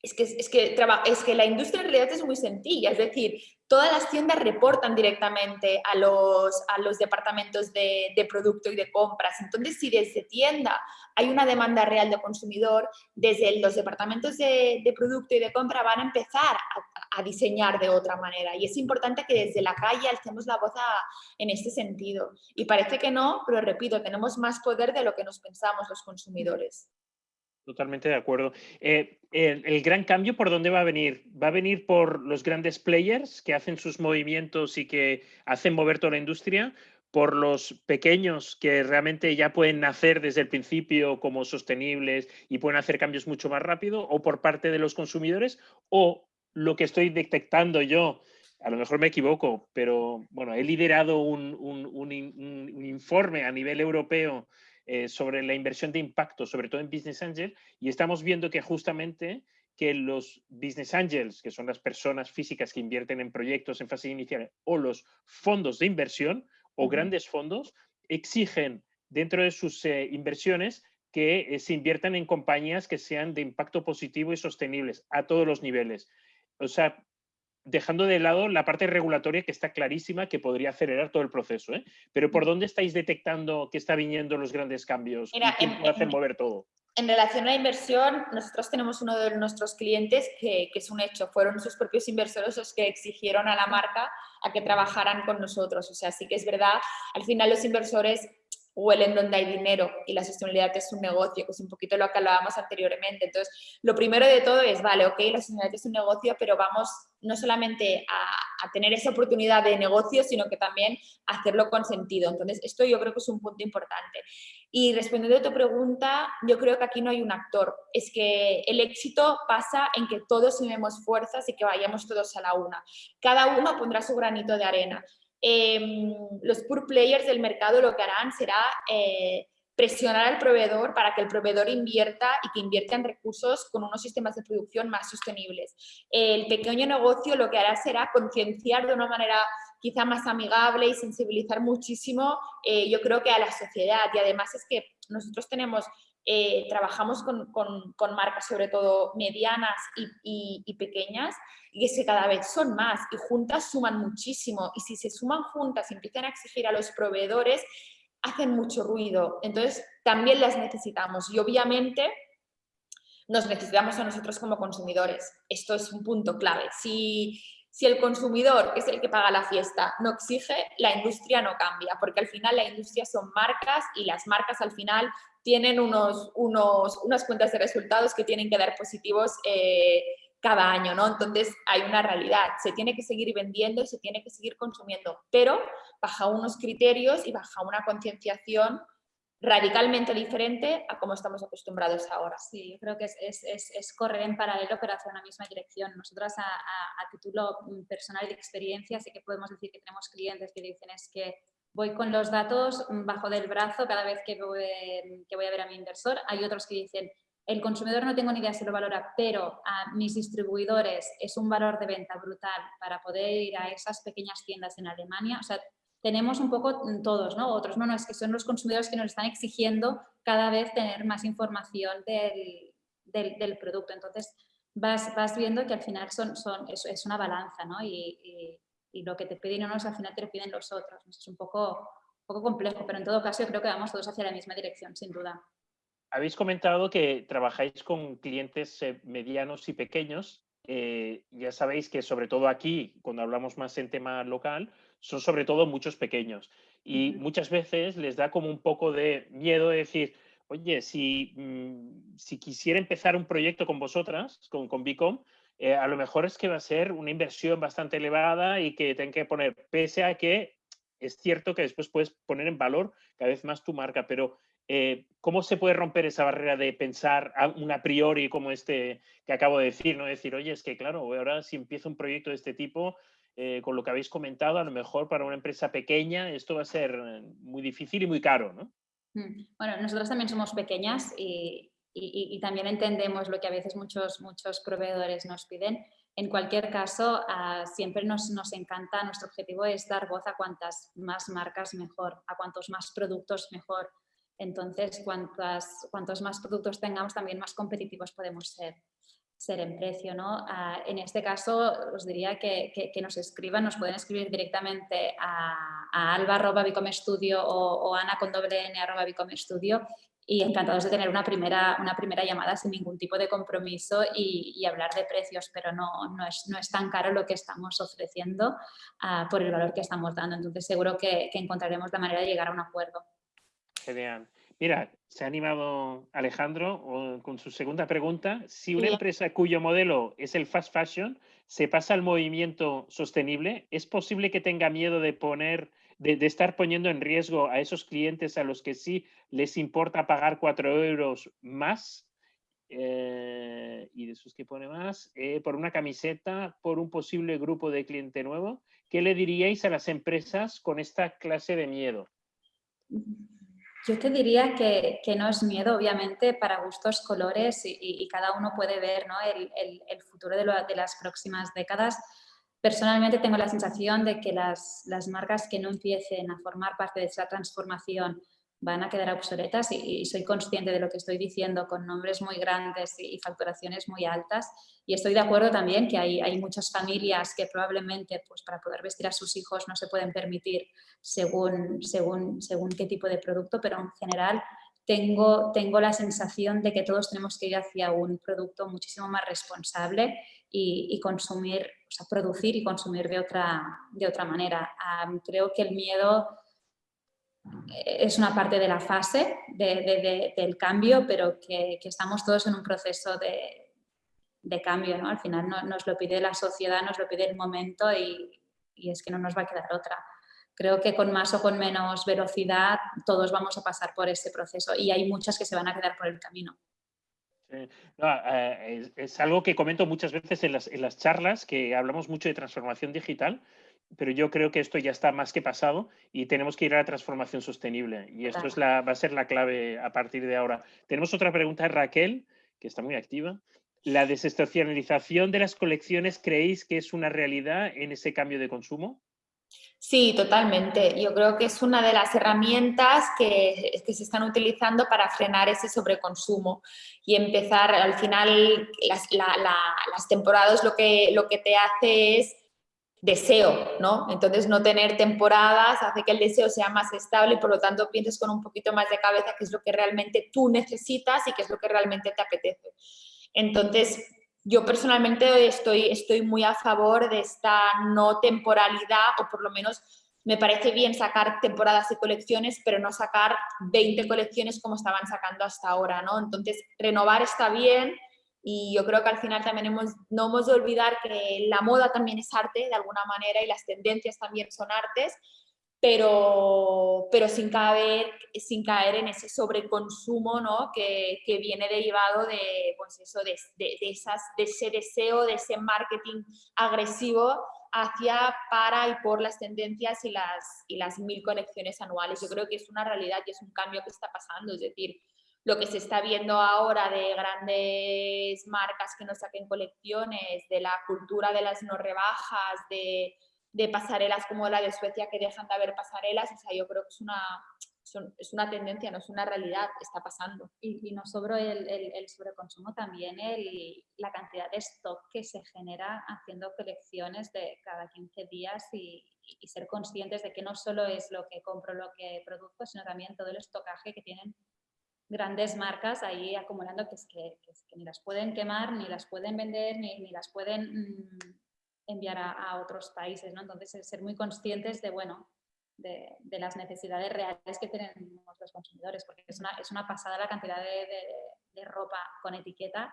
es que, es, que, es que la industria en realidad es muy sencilla, es decir, todas las tiendas reportan directamente a los, a los departamentos de, producto y de compras. Entonces, si desde tienda hay una demanda real de consumidor, desde los departamentos de, producto y de compra van a empezar a, diseñar de otra manera. Y es importante que desde la calle alcemos la voz en este sentido. Y parece que no, pero repito, tenemos más poder de lo que nos pensamos los consumidores. Totalmente de acuerdo. Eh, el, gran cambio, ¿por dónde va a venir? ¿Va a venir por los grandes players que hacen sus movimientos y que hacen mover toda la industria? ¿Por los pequeños que realmente ya pueden nacer desde el principio como sostenibles y pueden hacer cambios mucho más rápido? ¿O por parte de los consumidores? ¿O lo que estoy detectando yo? A lo mejor me equivoco, pero bueno, he liderado un, un, un informe a nivel europeo eh, sobre la inversión de impacto, sobre todo en Business Angel, y estamos viendo que justamente que los business angels, que son las personas físicas que invierten en proyectos en fase inicial, o los fondos de inversión o grandes fondos, exigen dentro de sus eh, inversiones que eh, se inviertan en compañías que sean de impacto positivo y sostenibles a todos los niveles. O sea, dejando de lado la parte regulatoria que está clarísima que podría acelerar todo el proceso. ¿eh? Pero ¿por dónde estáis detectando que está viniendo los grandes cambios y que puede hacer mover todo? En relación a la inversión, nosotros tenemos uno de nuestros clientes que, que, es un hecho, fueron sus propios inversores los que exigieron a la marca a que trabajaran con nosotros. O sea, sí que es verdad, al final los inversores huelen donde hay dinero y la sostenibilidad es un negocio, que es un poquito lo que hablábamos anteriormente. Entonces, lo primero de todo es, vale, ok, la sostenibilidad es un negocio, pero vamos no solamente a, a, tener esa oportunidad de negocio, sino que también hacerlo con sentido. Entonces, esto yo creo que es un punto importante. Y respondiendo a tu pregunta, yo creo que aquí no hay un actor. Es que el éxito pasa en que todos unimos fuerzas y que vayamos todos a la una. Cada uno pondrá su granito de arena. Eh, los pure players del mercado lo que harán será eh, presionar al proveedor para que el proveedor invierta y que invierta en recursos con unos sistemas de producción más sostenibles. El pequeño negocio lo que hará será concienciar de una manera quizá más amigable y sensibilizar muchísimo, eh, yo creo que a la sociedad. Y además es que nosotros tenemos eh, trabajamos con, con, con, marcas sobre todo medianas y, y, y, pequeñas y que cada vez son más y juntas suman muchísimo y si se suman juntas y empiezan a exigir a los proveedores hacen mucho ruido, entonces también las necesitamos y obviamente nos necesitamos a nosotros como consumidores. Esto es un punto clave. Si, si el consumidor, que es el que paga la fiesta, no exige, la industria no cambia, porque al final la industria son marcas y las marcas al final tienen unos, unos, unas cuentas de resultados que tienen que dar positivos eh, cada año, ¿no? Entonces hay una realidad, se tiene que seguir vendiendo y se tiene que seguir consumiendo, pero bajo unos criterios y bajo una concienciación radicalmente diferente a como estamos acostumbrados ahora. Sí, yo creo que es, es, es, correr en paralelo pero hacia una misma dirección. Nosotras a, a, a, título personal y de experiencia sí que podemos decir que tenemos clientes que dicen es que voy con los datos bajo del brazo cada vez que voy, que voy a ver a mi inversor. Hay otros que dicen el consumidor no tengo ni idea si lo valora, pero a mis distribuidores es un valor de venta brutal para poder ir a esas pequeñas tiendas en Alemania. O sea, tenemos un poco todos, ¿no? Otros no, no, es que son los consumidores que nos están exigiendo cada vez tener más información del, del, del producto. Entonces, vas, vas, viendo que al final son, son, es, es una balanza, ¿no? Y, y, y, lo que te piden unos al final te lo piden los otros. Es un poco, un poco complejo, pero en todo caso yo creo que vamos todos hacia la misma dirección, sin duda. Habéis comentado que trabajáis con clientes eh, medianos y pequeños. Eh, ya sabéis que sobre todo aquí, cuando hablamos más en tema local, son sobre todo muchos pequeños. Y muchas veces les da como un poco de miedo de decir, oye, si, mmm, si quisiera empezar un proyecto con vosotras, con, con Bicom, eh, a lo mejor es que va a ser una inversión bastante elevada y que tengan que poner, pese a que es cierto que después puedes poner en valor cada vez más tu marca, pero eh, ¿cómo se puede romper esa barrera de pensar a, un a priori como este que acabo de decir? ¿no? Decir, oye, es que claro, ahora si empiezo un proyecto de este tipo, eh, con lo que habéis comentado, a lo mejor para una empresa pequeña esto va a ser muy difícil y muy caro, ¿no? Mm, bueno, nosotros también somos pequeñas y, y, también entendemos lo que a veces muchos, muchos proveedores nos piden. En cualquier caso, uh, siempre nos, nos, encanta, nuestro objetivo es dar voz a cuantas más marcas mejor, a cuantos más productos mejor. Entonces, cuantas, cuantos más productos tengamos, también más competitivos podemos ser, ser en precio. ¿no? Uh, en este caso, os diría que, que, nos escriban, nos pueden escribir directamente a, a alba.bicomestudio o, o ana con doble n arroba y encantados de tener una primera, una primera llamada sin ningún tipo de compromiso y, y hablar de precios, pero no, no, es, no, es, tan caro lo que estamos ofreciendo uh, por el valor que estamos dando. Entonces seguro que, que, encontraremos la manera de llegar a un acuerdo. Genial. Mira, se ha animado Alejandro con su segunda pregunta. Si una empresa cuyo modelo es el fast fashion se pasa al movimiento sostenible, ¿es posible que tenga miedo de poner de, estar poniendo en riesgo a esos clientes a los que sí les importa pagar cuatro euros más, eh, y de esos que pone más, eh, por una camiseta, por un posible grupo de cliente nuevo, ¿qué le diríais a las empresas con esta clase de miedo? Yo te diría que, no es miedo, obviamente, para gustos, colores y, cada uno puede ver ¿no? el, futuro de, las próximas décadas. Personalmente tengo la sensación de que las, las marcas que no empiecen a formar parte de esa transformación van a quedar obsoletas y, soy consciente de lo que estoy diciendo con nombres muy grandes y, facturaciones muy altas. Y estoy de acuerdo también que hay, hay, muchas familias que probablemente pues, para poder vestir a sus hijos no se pueden permitir según, según, según qué tipo de producto, pero en general tengo, tengo la sensación de que todos tenemos que ir hacia un producto muchísimo más responsable y, consumir, o sea, producir y consumir de otra, de otra manera. creo que el miedo es una parte de la fase del cambio, pero que, estamos todos en un proceso de, cambio. ¿no? Al final nos lo pide la sociedad, nos lo pide el momento y, es que no nos va a quedar otra. Creo que con más o con menos velocidad todos vamos a pasar por ese proceso y hay muchas que se van a quedar por el camino. Eh, es, algo que comento muchas veces en las, en las charlas, que hablamos mucho de transformación digital pero yo creo que esto ya está más que pasado y tenemos que ir a la transformación sostenible. Y esto es la, va a ser la clave a partir de ahora. Tenemos otra pregunta de Raquel, que está muy activa. ¿La desestacionalización de las colecciones creéis que es una realidad en ese cambio de consumo? Sí, totalmente. Yo creo que es una de las herramientas que, que, se están utilizando para frenar ese sobreconsumo y empezar, al final, las, las temporadas lo que, lo que te hace es deseo, ¿no? Entonces no tener temporadas hace que el deseo sea más estable y por lo tanto pienses con un poquito más de cabeza qué es lo que realmente tú necesitas y qué es lo que realmente te apetece. Entonces, yo personalmente estoy, estoy muy a favor de esta no temporalidad o por lo menos me parece bien sacar temporadas y colecciones, pero no sacar 20 colecciones como estaban sacando hasta ahora, ¿no? Entonces, renovar está bien, y yo creo que al final también hemos, no hemos de olvidar que la moda también es arte de alguna manera y las tendencias también son artes, pero, pero sin, caer, sin caer en ese sobreconsumo ¿no? que, que viene derivado de, pues eso, de, de, esas, de ese deseo, de ese marketing agresivo hacia, para y por las tendencias y las, y las mil conexiones anuales. Yo creo que es una realidad y es un cambio que está pasando, es decir, lo que se está viendo ahora de grandes marcas que no saquen colecciones, de la cultura de las no rebajas, de, pasarelas como la de Suecia que dejan de haber pasarelas, o sea, yo creo que es una, es una tendencia, no es una realidad, está pasando. Y, no sobre el, el, sobreconsumo, también el, la cantidad de stock que se genera haciendo colecciones de cada 15 días y, y, ser conscientes de que no solo es lo que compro, lo que produzco, sino también todo el estocaje que tienen grandes marcas ahí acumulando que, es que, ni las pueden quemar, ni las pueden vender, ni, las pueden mm, enviar a, otros países. ¿no? Entonces, ser muy conscientes de, bueno, de, las necesidades reales que tienen los consumidores, porque es una, es una pasada la cantidad de, ropa con etiqueta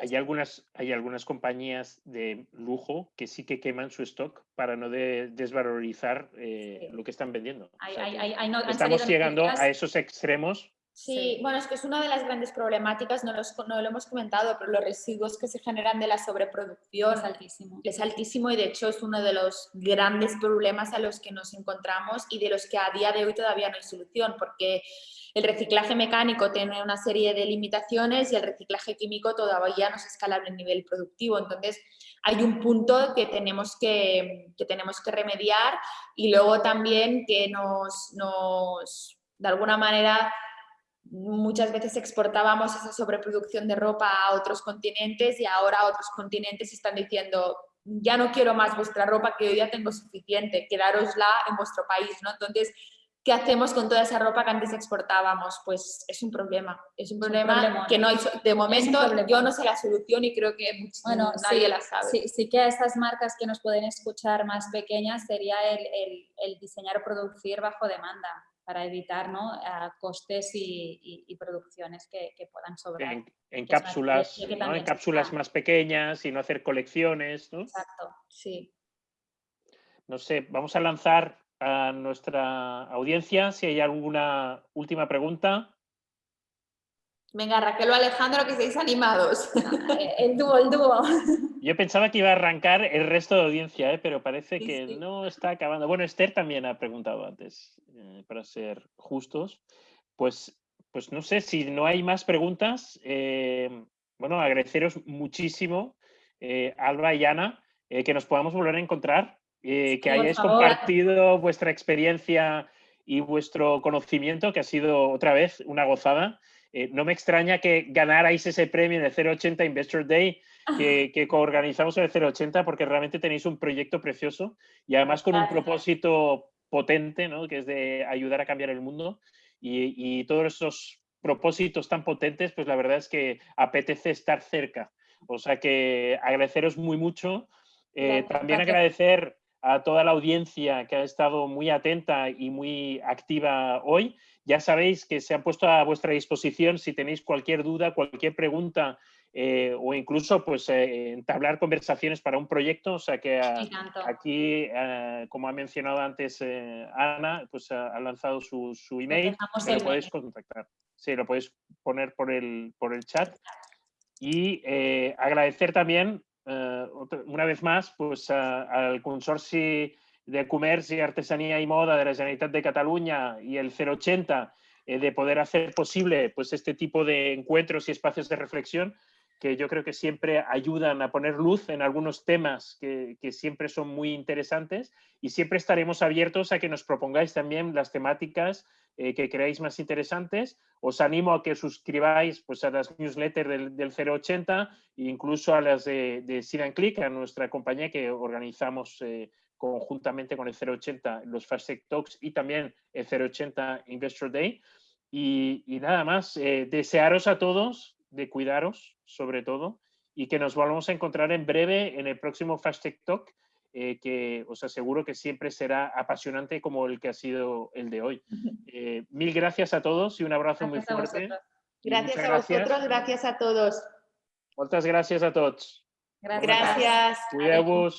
hay algunas, hay algunas compañías de lujo que sí que queman su stock para no desvalorizar eh, lo que están vendiendo. estamos llegando a esos extremos Sí, bueno, es que es una de las grandes problemáticas, no, no, lo hemos comentado, pero los residuos que se generan de la sobreproducción es altísimo. Es altísimo y de hecho es uno de los grandes problemas a los que nos encontramos y de los que a día de hoy todavía no hay solución, porque el reciclaje mecánico tiene una serie de limitaciones y el reciclaje químico todavía no es escalable a nivel productivo. Entonces, hay un punto que tenemos que, que tenemos que remediar y luego también que nos, nos de alguna manera, muchas veces exportábamos esa sobreproducción de ropa a otros continentes y ahora otros continentes están diciendo ya no quiero más vuestra ropa que yo ya tengo suficiente, quedárosla en vuestro país, ¿no? Entonces, ¿qué hacemos con toda esa ropa que antes exportábamos? Pues es un problema, es un problema, que no hay, de momento yo no sé la solución y creo que bueno, nadie la sabe. Sí, sí, que a estas marcas que nos pueden escuchar más pequeñas sería el, el, el diseñar o producir bajo demanda para evitar ¿no? costes y, producciones que, puedan sobrar. En, cápsulas, ¿no? en cápsulas más pequeñas y no hacer colecciones. ¿no? Exacto, sí. No sé, vamos a lanzar a nuestra audiencia si hay alguna última pregunta. Venga, Raquel o Alejandro, que seáis animados. El dúo, el dúo. Yo pensaba que iba a arrancar el resto de audiencia, ¿eh? pero parece Sí, que sí. no está acabando. Bueno, Esther también ha preguntado antes, eh, para ser justos. Pues, pues no sé, si no hay más preguntas, eh, bueno, agradeceros muchísimo, eh, Alba y Ana, eh, que nos podamos volver a encontrar, eh, que por hayáis favor. compartido vuestra experiencia y vuestro conocimiento, que ha sido otra vez una gozada. Eh, no me extraña que ganarais ese premio de 080 Investor Day que, que coorganizamos en el 080 porque realmente tenéis un proyecto precioso y además con un propósito potente, ¿no? que es de ayudar a cambiar el mundo y, y todos esos propósitos tan potentes, pues la verdad es que apetece estar cerca. O sea que agradeceros muy mucho. Eh, también agradecer a toda la audiencia que ha estado muy atenta y muy activa hoy. Ya sabéis que se han puesto a vuestra disposición si tenéis cualquier duda, cualquier pregunta eh, o incluso pues eh, entablar conversaciones para un proyecto. O sea que ah, Y tanto. aquí, eh, como ha mencionado antes eh, Ana, pues ha, ha lanzado su, su email. lo el podéis contactar. Sí, lo podéis poner por el, por el chat. Y eh, agradecer también, otra- una vez más, pues, al Consorci de Comerç i Artesanía y Moda de la Generalitat de Cataluña y el 080 eh, de poder hacer posible pues, este tipo de encuentros y espacios de reflexión que yo creo que siempre ayudan a poner luz en algunos temas que, que siempre son muy interesantes y siempre estaremos abiertos a que nos propongáis también las temáticas eh, que creáis más interesantes. Os animo a que suscribáis pues, a las newsletters del, del 080 e incluso a las de, de Sit and Click, a nuestra compañía que organizamos eh, conjuntamente con el 080 los Fast Tech Talks y también el 080 Investor Day. Y, y nada más, eh, desearos a todos de cuidaros sobre todo y que nos volvamos a encontrar en breve en el próximo Fast Tech Talk, eh, que os aseguro que siempre será apasionante como el que ha sido el de hoy. Eh, mil gracias a todos y un abrazo Gracias muy fuerte. Gracias muchas a vosotros, gracias a todos. Moltes gràcies a tots. Gracias. Gracias.